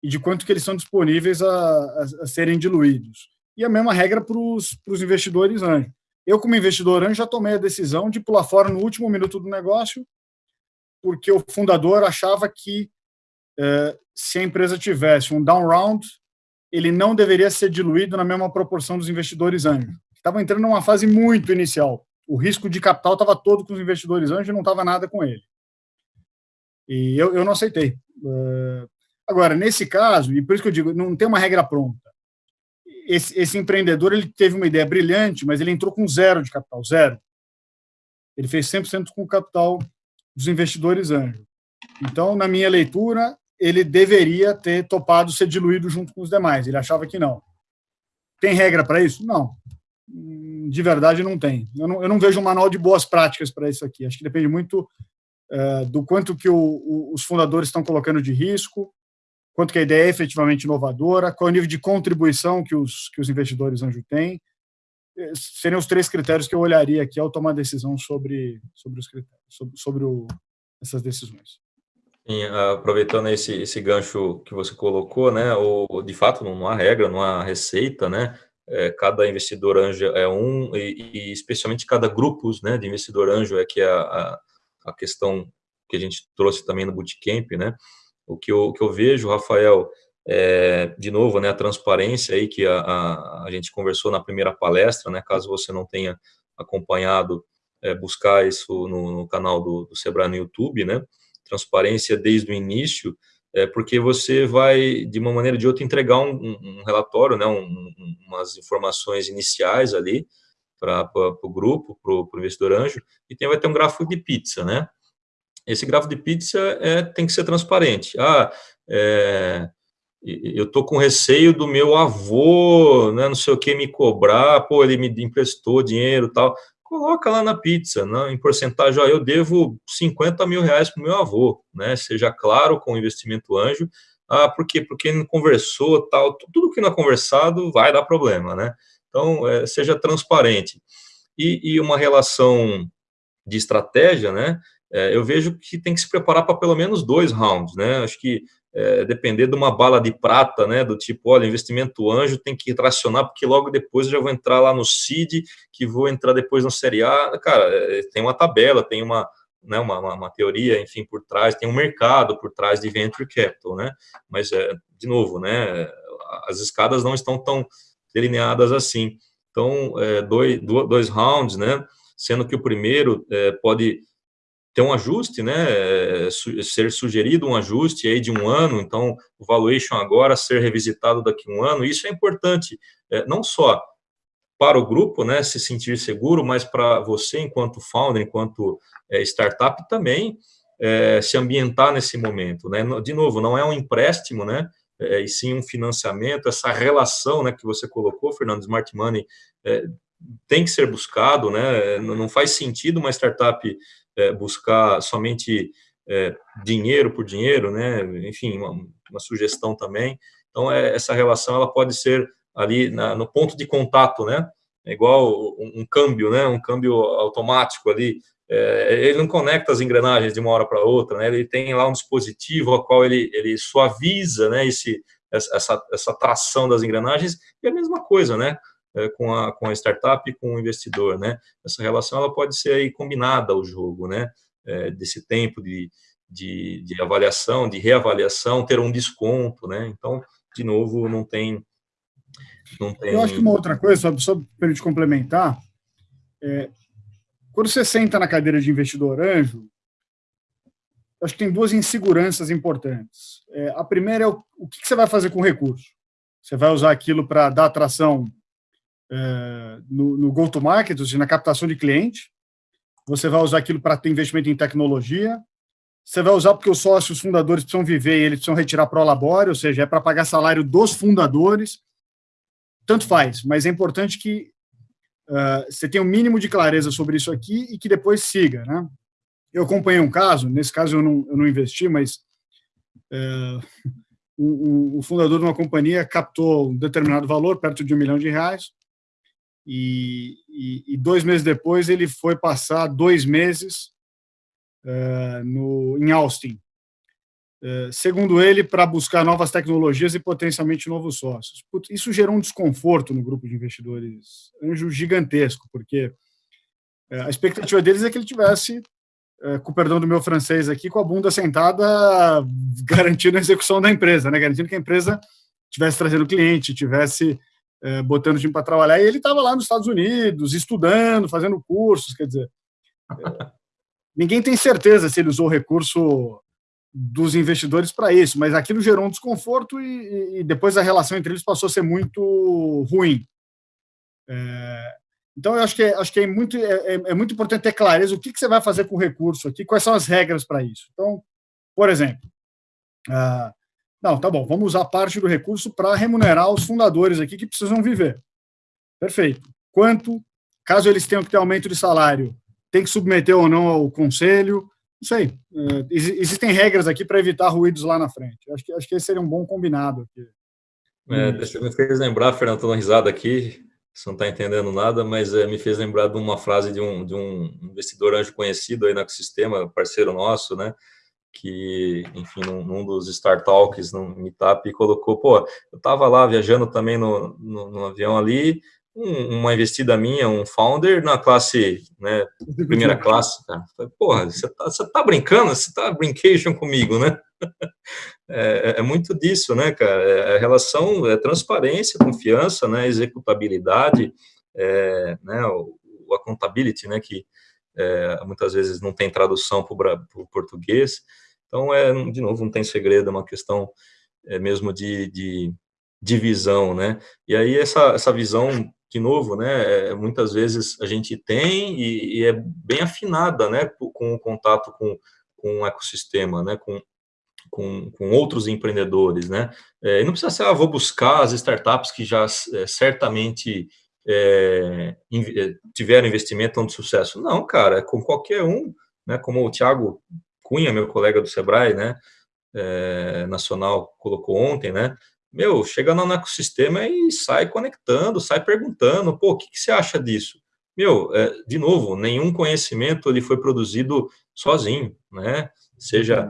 e de quanto que eles são disponíveis a, a, a serem diluídos. E a mesma regra para os investidores anjo. Eu, como investidor anjo, já tomei a decisão de pular fora no último minuto do negócio, porque o fundador achava que eh, se a empresa tivesse um down round, ele não deveria ser diluído na mesma proporção dos investidores anjo. Estavam entrando numa fase muito inicial. O risco de capital estava todo com os investidores anjo e não estava nada com ele. E eu, eu não aceitei. Uh, Agora, nesse caso, e por isso que eu digo, não tem uma regra pronta. Esse, esse, empreendedor ele teve uma ideia brilhante, mas ele entrou com zero de capital, zero. Ele fez 100% com o capital dos investidores anjos. Então, na minha leitura, ele deveria ter topado ser diluído junto com os demais. Ele achava que não. Tem regra para isso? Não. De verdade, não tem. Eu não, eu não, vejo um manual de boas práticas para isso aqui. Acho que depende muito é, do quanto que o, o, os fundadores estão colocando de risco, quanto que a ideia é efetivamente inovadora, qual é o nível de contribuição que os, que os investidores anjo têm. Eh, seriam os três critérios que eu olharia aqui ao tomar decisão sobre, sobre os critérios, sobre, sobre o, essas decisões. Sim, aproveitando esse, esse gancho que você colocou, né, o, de fato não há regra, não há receita, né, é, cada investidor anjo é um, e, e, especialmente cada grupo né, de investidor anjo é que é a, a questão que a gente trouxe também no Bootcamp, né, o que eu, o que eu vejo, Rafael, é, de novo, né, a transparência aí que a, a, a, gente conversou na primeira palestra, né, caso você não tenha acompanhado, é, buscar isso no, no canal do, do Sebrae no YouTube, né, transparência desde o início, é, porque você vai, de uma maneira ou de outra, entregar um, um, relatório, né, um, umas informações iniciais ali para o grupo, para o investidor anjo, e tem, vai ter um gráfico de pizza, né, esse gráfico de pizza é, tem que ser transparente. Ah, é, eu tô com receio do meu avô, né, não sei o que, me cobrar, pô, ele me emprestou dinheiro tal. Coloca lá na pizza, né, em porcentagem, ó, eu devo 50 mil reais para meu avô, né, seja claro com o investimento anjo. Ah, por quê? Porque não conversou, tal, tudo que não é conversado vai dar problema, né? Então, é, seja transparente. E, e uma relação de estratégia, né, é, eu vejo que tem que se preparar para pelo menos dois rounds, né? Acho que é, depender de uma bala de prata, né? Do tipo, olha, investimento anjo tem que tracionar, porque logo depois eu já vou entrar lá no CID, que vou entrar depois no Série A. Cara, é, tem uma tabela, tem uma, né, uma, uma, uma, teoria, enfim, por trás, tem um mercado por trás de venture capital, né? Mas, é, de novo, né? As escadas não estão tão delineadas assim. Então, é, dois, dois rounds, né? Sendo que o primeiro é, pode ter um ajuste, né, ser sugerido um ajuste aí de um ano, então o valuation agora ser revisitado daqui a um ano, isso é importante, é, não só para o grupo, né, se sentir seguro, mas para você enquanto founder, enquanto é, startup também, é, se ambientar nesse momento, né? De novo, não é um empréstimo, né? É, e sim um financiamento, essa relação, né, que você colocou, Fernando, Smart Money, é, tem que ser buscado, né? Não faz sentido uma startup é, buscar somente é, dinheiro por dinheiro, né? Enfim, uma, uma sugestão também. Então, é, essa relação ela pode ser ali na, no ponto de contato, né? É igual um, um câmbio, né? Um câmbio automático ali. É, ele não conecta as engrenagens de uma hora para outra, né? Ele tem lá um dispositivo ao qual ele, ele suaviza, né? Esse, essa, essa tração das engrenagens e a mesma coisa, né? É, com, a, com a startup e com o investidor, né? Essa relação ela pode ser aí combinada ao jogo, né? É, desse tempo de, de, de, avaliação, de reavaliação, ter um desconto, né? Então, de novo, não tem... Não tem... Eu acho que uma outra coisa, só, só para gente complementar, é, quando você senta na cadeira de investidor anjo, acho que tem duas inseguranças importantes. É, a primeira é o, o que, que você vai fazer com o recurso. Você vai usar aquilo para dar atração é, no, no go-to-market, ou seja, na captação de cliente. Você vai usar aquilo para ter investimento em tecnologia. Você vai usar porque os sócios fundadores precisam viver e eles precisam retirar pro labore, ou seja, é para pagar salário dos fundadores. Tanto faz, mas é importante que uh, você tenha o um mínimo de clareza sobre isso aqui e que depois siga. Né? Eu acompanhei um caso, nesse caso eu não, eu não investi, mas uh, o, o, fundador de uma companhia captou um determinado valor, perto de um milhão de reais, e, e, e, dois meses depois ele foi passar dois meses uh, no, em Austin, uh, segundo ele, para buscar novas tecnologias e potencialmente novos sócios. Isso gerou um desconforto no grupo de investidores anjo gigantesco, porque uh, a expectativa deles é que ele tivesse, com o perdão do meu francês aqui, com a bunda sentada, garantindo a execução da empresa, né? garantindo que a empresa tivesse trazendo cliente, tivesse é, botando o time para trabalhar, e ele estava lá nos Estados Unidos, estudando, fazendo cursos, quer dizer, é, ninguém tem certeza se ele usou o recurso dos investidores para isso, mas aquilo gerou um desconforto e, e, depois a relação entre eles passou a ser muito ruim. É, então, eu acho que, é, acho que é, muito, é, é, é muito importante ter clareza o que, que, você vai fazer com o recurso aqui, quais são as regras para isso. Então, por exemplo, uh, não, tá bom, vamos usar parte do recurso para remunerar os fundadores aqui que precisam viver. Perfeito. Quanto, caso eles tenham que ter aumento de salário, tem que submeter ou não ao conselho? Não sei. É, existem regras aqui para evitar ruídos lá na frente. Acho que, acho que esse seria um bom combinado aqui. É, me fez lembrar, Fernando, estou risada aqui, você não está entendendo nada, mas é, me fez lembrar de uma frase de um, de um investidor anjo conhecido aí no ecossistema, parceiro nosso, né? Que, enfim, num, num dos Star Talks, no Meetup, colocou, pô, eu estava lá viajando também no, no, no avião ali, um, uma investida minha, um founder na classe, né, primeira classe, cara. Falei, porra, você tá, você tá brincando? Você tá brincation comigo, né? É, é, é, muito disso, né, cara? É, a relação, é transparência, confiança, né, executabilidade, é, né, o, o accountability, né, que é, muitas vezes não tem tradução para o português, então, é, de novo, não tem segredo, é uma questão é, mesmo de, de, de visão, né? E aí, essa, essa visão, de novo, né, é, muitas vezes a gente tem e, e, é bem afinada, né, com o contato com, com o ecossistema, né, com, com, com outros empreendedores, né? É, e não precisa ser, ah, vou buscar as startups que já é, certamente é, é tiveram investimento de sucesso. Não, cara, é com qualquer um, né? Como o Thiago Cunha, meu colega do Sebrae, né, é, nacional, colocou ontem, né, meu, chega no ecossistema e sai conectando, sai perguntando, pô, o que, que você acha disso? Meu, é, de novo, nenhum conhecimento ele foi produzido sozinho, né, seja,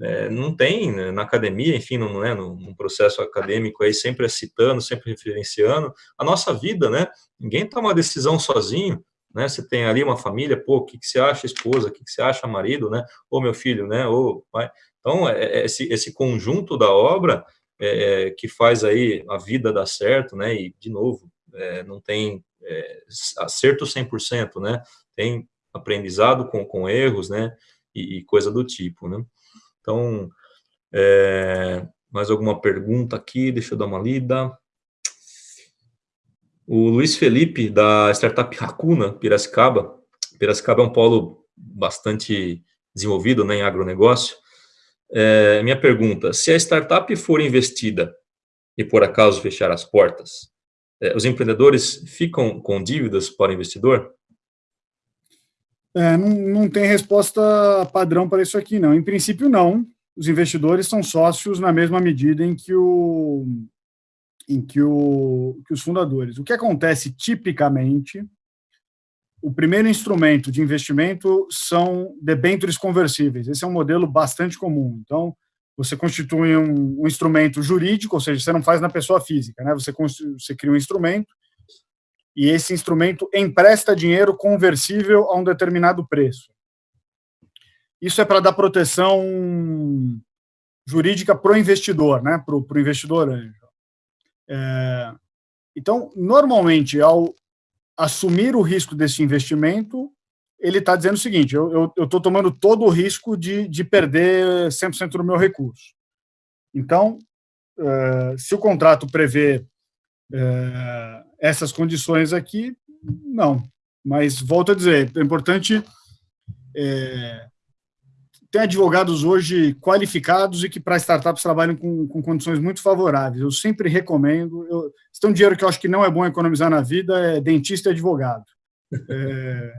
é, não tem né, na academia, enfim, não, né, no, no, processo acadêmico aí, sempre citando, sempre referenciando, a nossa vida, né, ninguém toma uma decisão sozinho, né? Você tem ali uma família, pô, o que, que você acha esposa, o que, que você acha marido, né? Ou meu filho, né? Ou pai. Então, é, é esse, esse conjunto da obra é, é, que faz aí a vida dar certo, né? E, de novo, é, não tem é, acerto 100%, né? Tem aprendizado com, com erros, né? E, e coisa do tipo, né? Então, é, mais alguma pergunta aqui? Deixa eu dar uma lida. O Luiz Felipe, da startup Racuna, Piracicaba. Piracicaba é um polo bastante desenvolvido né, em agronegócio. É, minha pergunta, se a startup for investida e por acaso fechar as portas, é, os empreendedores ficam com dívidas para o investidor? É, não, não tem resposta padrão para isso aqui, não. Em princípio, não. Os investidores são sócios na mesma medida em que, o, em que, o, que os fundadores. O que acontece tipicamente o primeiro instrumento de investimento são debêntures conversíveis. Esse é um modelo bastante comum. Então, você constitui um, um, instrumento jurídico, ou seja, você não faz na pessoa física, né? Você, você cria um instrumento e esse instrumento empresta dinheiro conversível a um determinado preço. Isso é para dar proteção jurídica para o investidor, né? Para o investidor anjo. É, então, normalmente, ao assumir o risco desse investimento, ele está dizendo o seguinte, eu estou tomando todo o risco de, de perder 100% do meu recurso. Então, uh, se o contrato prevê uh, essas condições aqui, não. Mas, volto a dizer, é importante é, tem advogados hoje qualificados e que para startups trabalham com, com, condições muito favoráveis. Eu sempre recomendo. Eu, se tem um dinheiro que eu acho que não é bom economizar na vida, é dentista e advogado. É,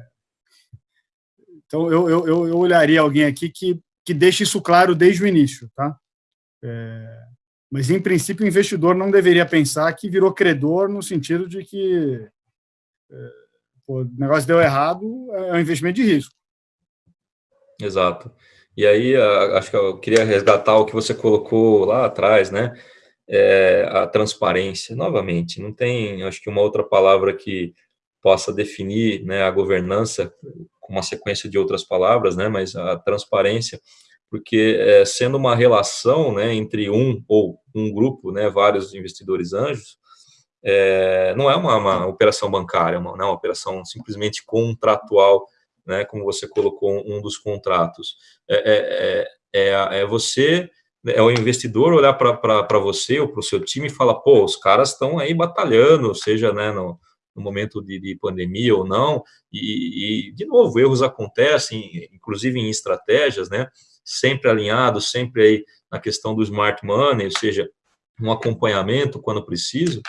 então, eu, eu, eu, olharia alguém aqui que, que deixe isso claro desde o início. Tá? É, mas, em princípio, o investidor não deveria pensar que virou credor no sentido de que é, pô, o negócio deu errado, é um investimento de risco. Exato. E aí, acho que eu queria resgatar o que você colocou lá atrás, né? É, a transparência, novamente, não tem, acho que uma outra palavra que possa definir né, a governança com uma sequência de outras palavras, né, mas a transparência, porque é, sendo uma relação né, entre um ou um grupo, né, vários investidores anjos, é, não é uma, uma operação bancária, uma, não é uma operação simplesmente contratual né, como você colocou um dos contratos. É, é, é, é, é você, é o investidor olhar para você ou para o seu time e falar, pô, os caras estão aí batalhando, seja né, no, no momento de, de, pandemia ou não, e, e, de novo, erros acontecem, inclusive em estratégias, né, sempre alinhados, sempre aí na questão do smart money, ou seja, um acompanhamento quando preciso,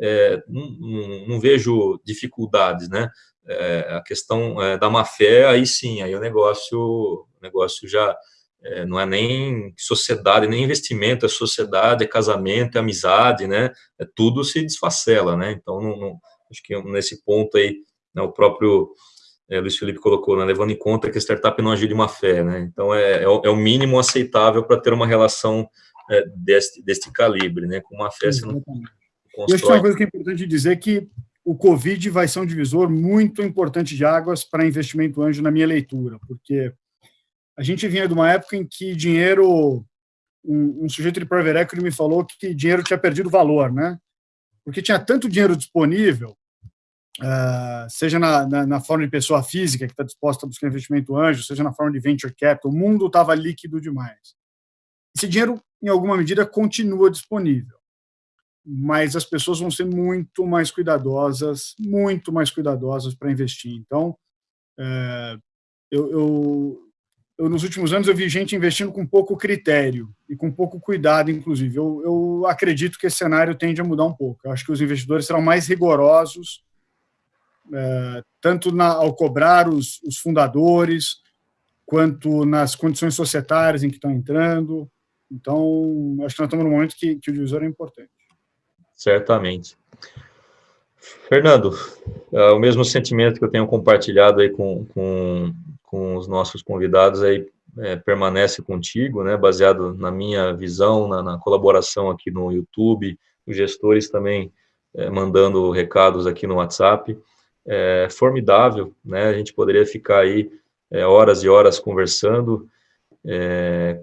é, não, não, não, vejo dificuldades, né? É, a questão é, da má fé, aí sim, aí o negócio, o negócio já é, não é nem sociedade, nem investimento, é sociedade, é casamento, é amizade, né? É, tudo se desfacela, né? Então, não, não, acho que nesse ponto aí, né, o próprio é, Luiz Felipe colocou, né, levando em conta que a startup não agir de má fé, né? Então, é, é, o, é o mínimo aceitável para ter uma relação é, deste, deste calibre, né? Com uma fé, você não constrói. E acho que uma coisa que é importante dizer que o Covid vai ser um divisor muito importante de águas para investimento anjo na minha leitura, porque a gente vinha de uma época em que dinheiro, um, um sujeito de private equity me falou que dinheiro tinha perdido valor, né? Porque tinha tanto dinheiro disponível, uh, seja na, na, na, forma de pessoa física que está disposta a buscar investimento anjo, seja na forma de venture capital, o mundo estava líquido demais. Esse dinheiro, em alguma medida, continua disponível mas as pessoas vão ser muito mais cuidadosas, muito mais cuidadosas para investir. Então, é, eu, eu, eu, nos últimos anos, eu vi gente investindo com pouco critério e com pouco cuidado, inclusive. Eu, eu acredito que esse cenário tende a mudar um pouco. Eu acho que os investidores serão mais rigorosos, é, tanto na, ao cobrar os, os fundadores, quanto nas condições societárias em que estão entrando. Então, acho que nós estamos num momento que, que o divisor é importante. Certamente. Fernando, é o mesmo sentimento que eu tenho compartilhado aí com, com, com os nossos convidados aí é, permanece contigo, né, baseado na minha visão, na, na colaboração aqui no YouTube, os gestores também é, mandando recados aqui no WhatsApp, é formidável, né, a gente poderia ficar aí é, horas e horas conversando é,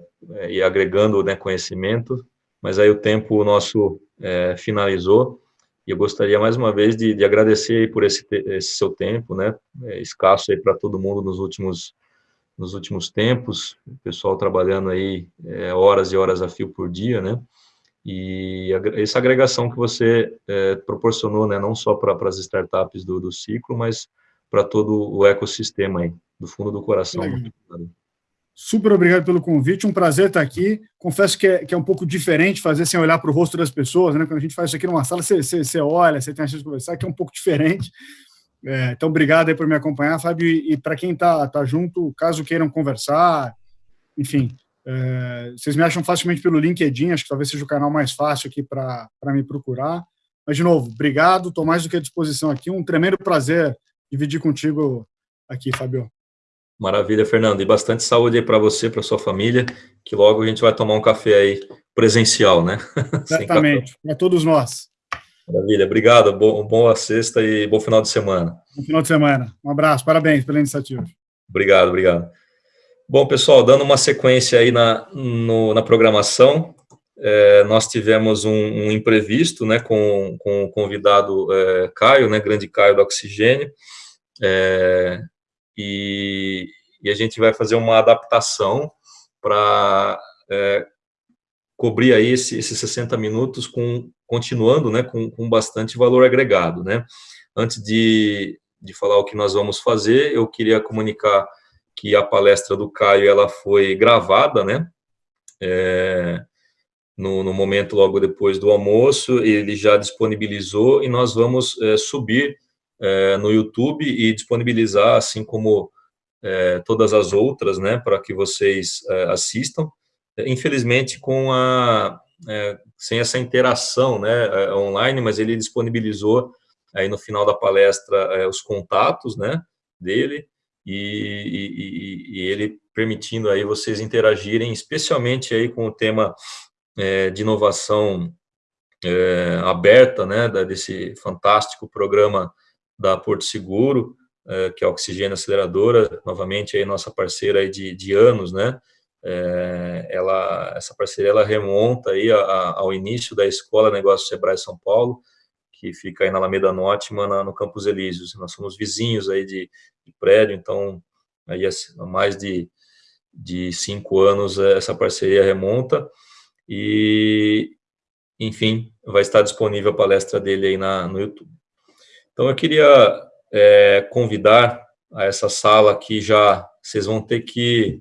e agregando né, conhecimento, mas aí o tempo nosso é, finalizou, e eu gostaria mais uma vez de, de agradecer por esse, esse, seu tempo, né, é, escasso aí para todo mundo nos últimos, nos últimos tempos, o pessoal trabalhando aí é, horas e horas a fio por dia, né, e a, essa agregação que você é, proporcionou, né, não só para as startups do, do ciclo, mas para todo o ecossistema aí, do fundo do coração. Super obrigado pelo convite, um prazer estar aqui. Confesso que é, que é um pouco diferente fazer sem olhar para o rosto das pessoas, né? Quando a gente faz isso aqui numa sala, você, você, você olha, você tem a chance de conversar, que é um pouco diferente. É, então, obrigado aí por me acompanhar, Fábio. E, e para quem está tá junto, caso queiram conversar, enfim, é, vocês me acham facilmente pelo LinkedIn, acho que talvez seja o canal mais fácil aqui para me procurar. Mas, de novo, obrigado, estou mais do que à disposição aqui. Um tremendo prazer dividir contigo aqui, Fábio. Maravilha, Fernando. E bastante saúde aí para você, para sua família, que logo a gente vai tomar um café aí presencial, né? Exatamente, para todos nós. Maravilha, obrigado. Boa sexta e bom final de semana. Bom final de semana. Um abraço, parabéns pela iniciativa. Obrigado, obrigado. Bom, pessoal, dando uma sequência aí na, no, na programação, é, nós tivemos um, um, imprevisto, né, com, com o convidado é, Caio, né, grande Caio do Oxigênio, é, e, e, a gente vai fazer uma adaptação para é, cobrir aí esse, esses 60 minutos com, continuando, né, com, com bastante valor agregado, né. Antes de, de falar o que nós vamos fazer, eu queria comunicar que a palestra do Caio, ela foi gravada, né, é, no, no, momento logo depois do almoço, ele já disponibilizou e nós vamos é, subir é, no YouTube e disponibilizar, assim como é, todas as outras, né, para que vocês é, assistam. Infelizmente, com a, é, sem essa interação né, é, online, mas ele disponibilizou aí no final da palestra os contatos né, dele e, e, e ele permitindo aí vocês interagirem, especialmente aí com o tema é, de inovação é, aberta, né, desse fantástico programa da Porto Seguro, é, que é a Oxigênio Aceleradora, novamente aí nossa parceira aí de, de anos, né, é, ela, essa parceria ela remonta aí a, a, ao início da Escola Negócio Sebrae São Paulo, que fica aí na Alameda Norte, no Campos Elíseos. Nós somos vizinhos aí de, de prédio, então aí há mais de, de cinco anos essa parceria remonta e, enfim, vai estar disponível a palestra dele aí na, no YouTube. Então, eu queria é, convidar a essa sala que já vocês vão ter que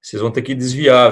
vocês vão ter que desviar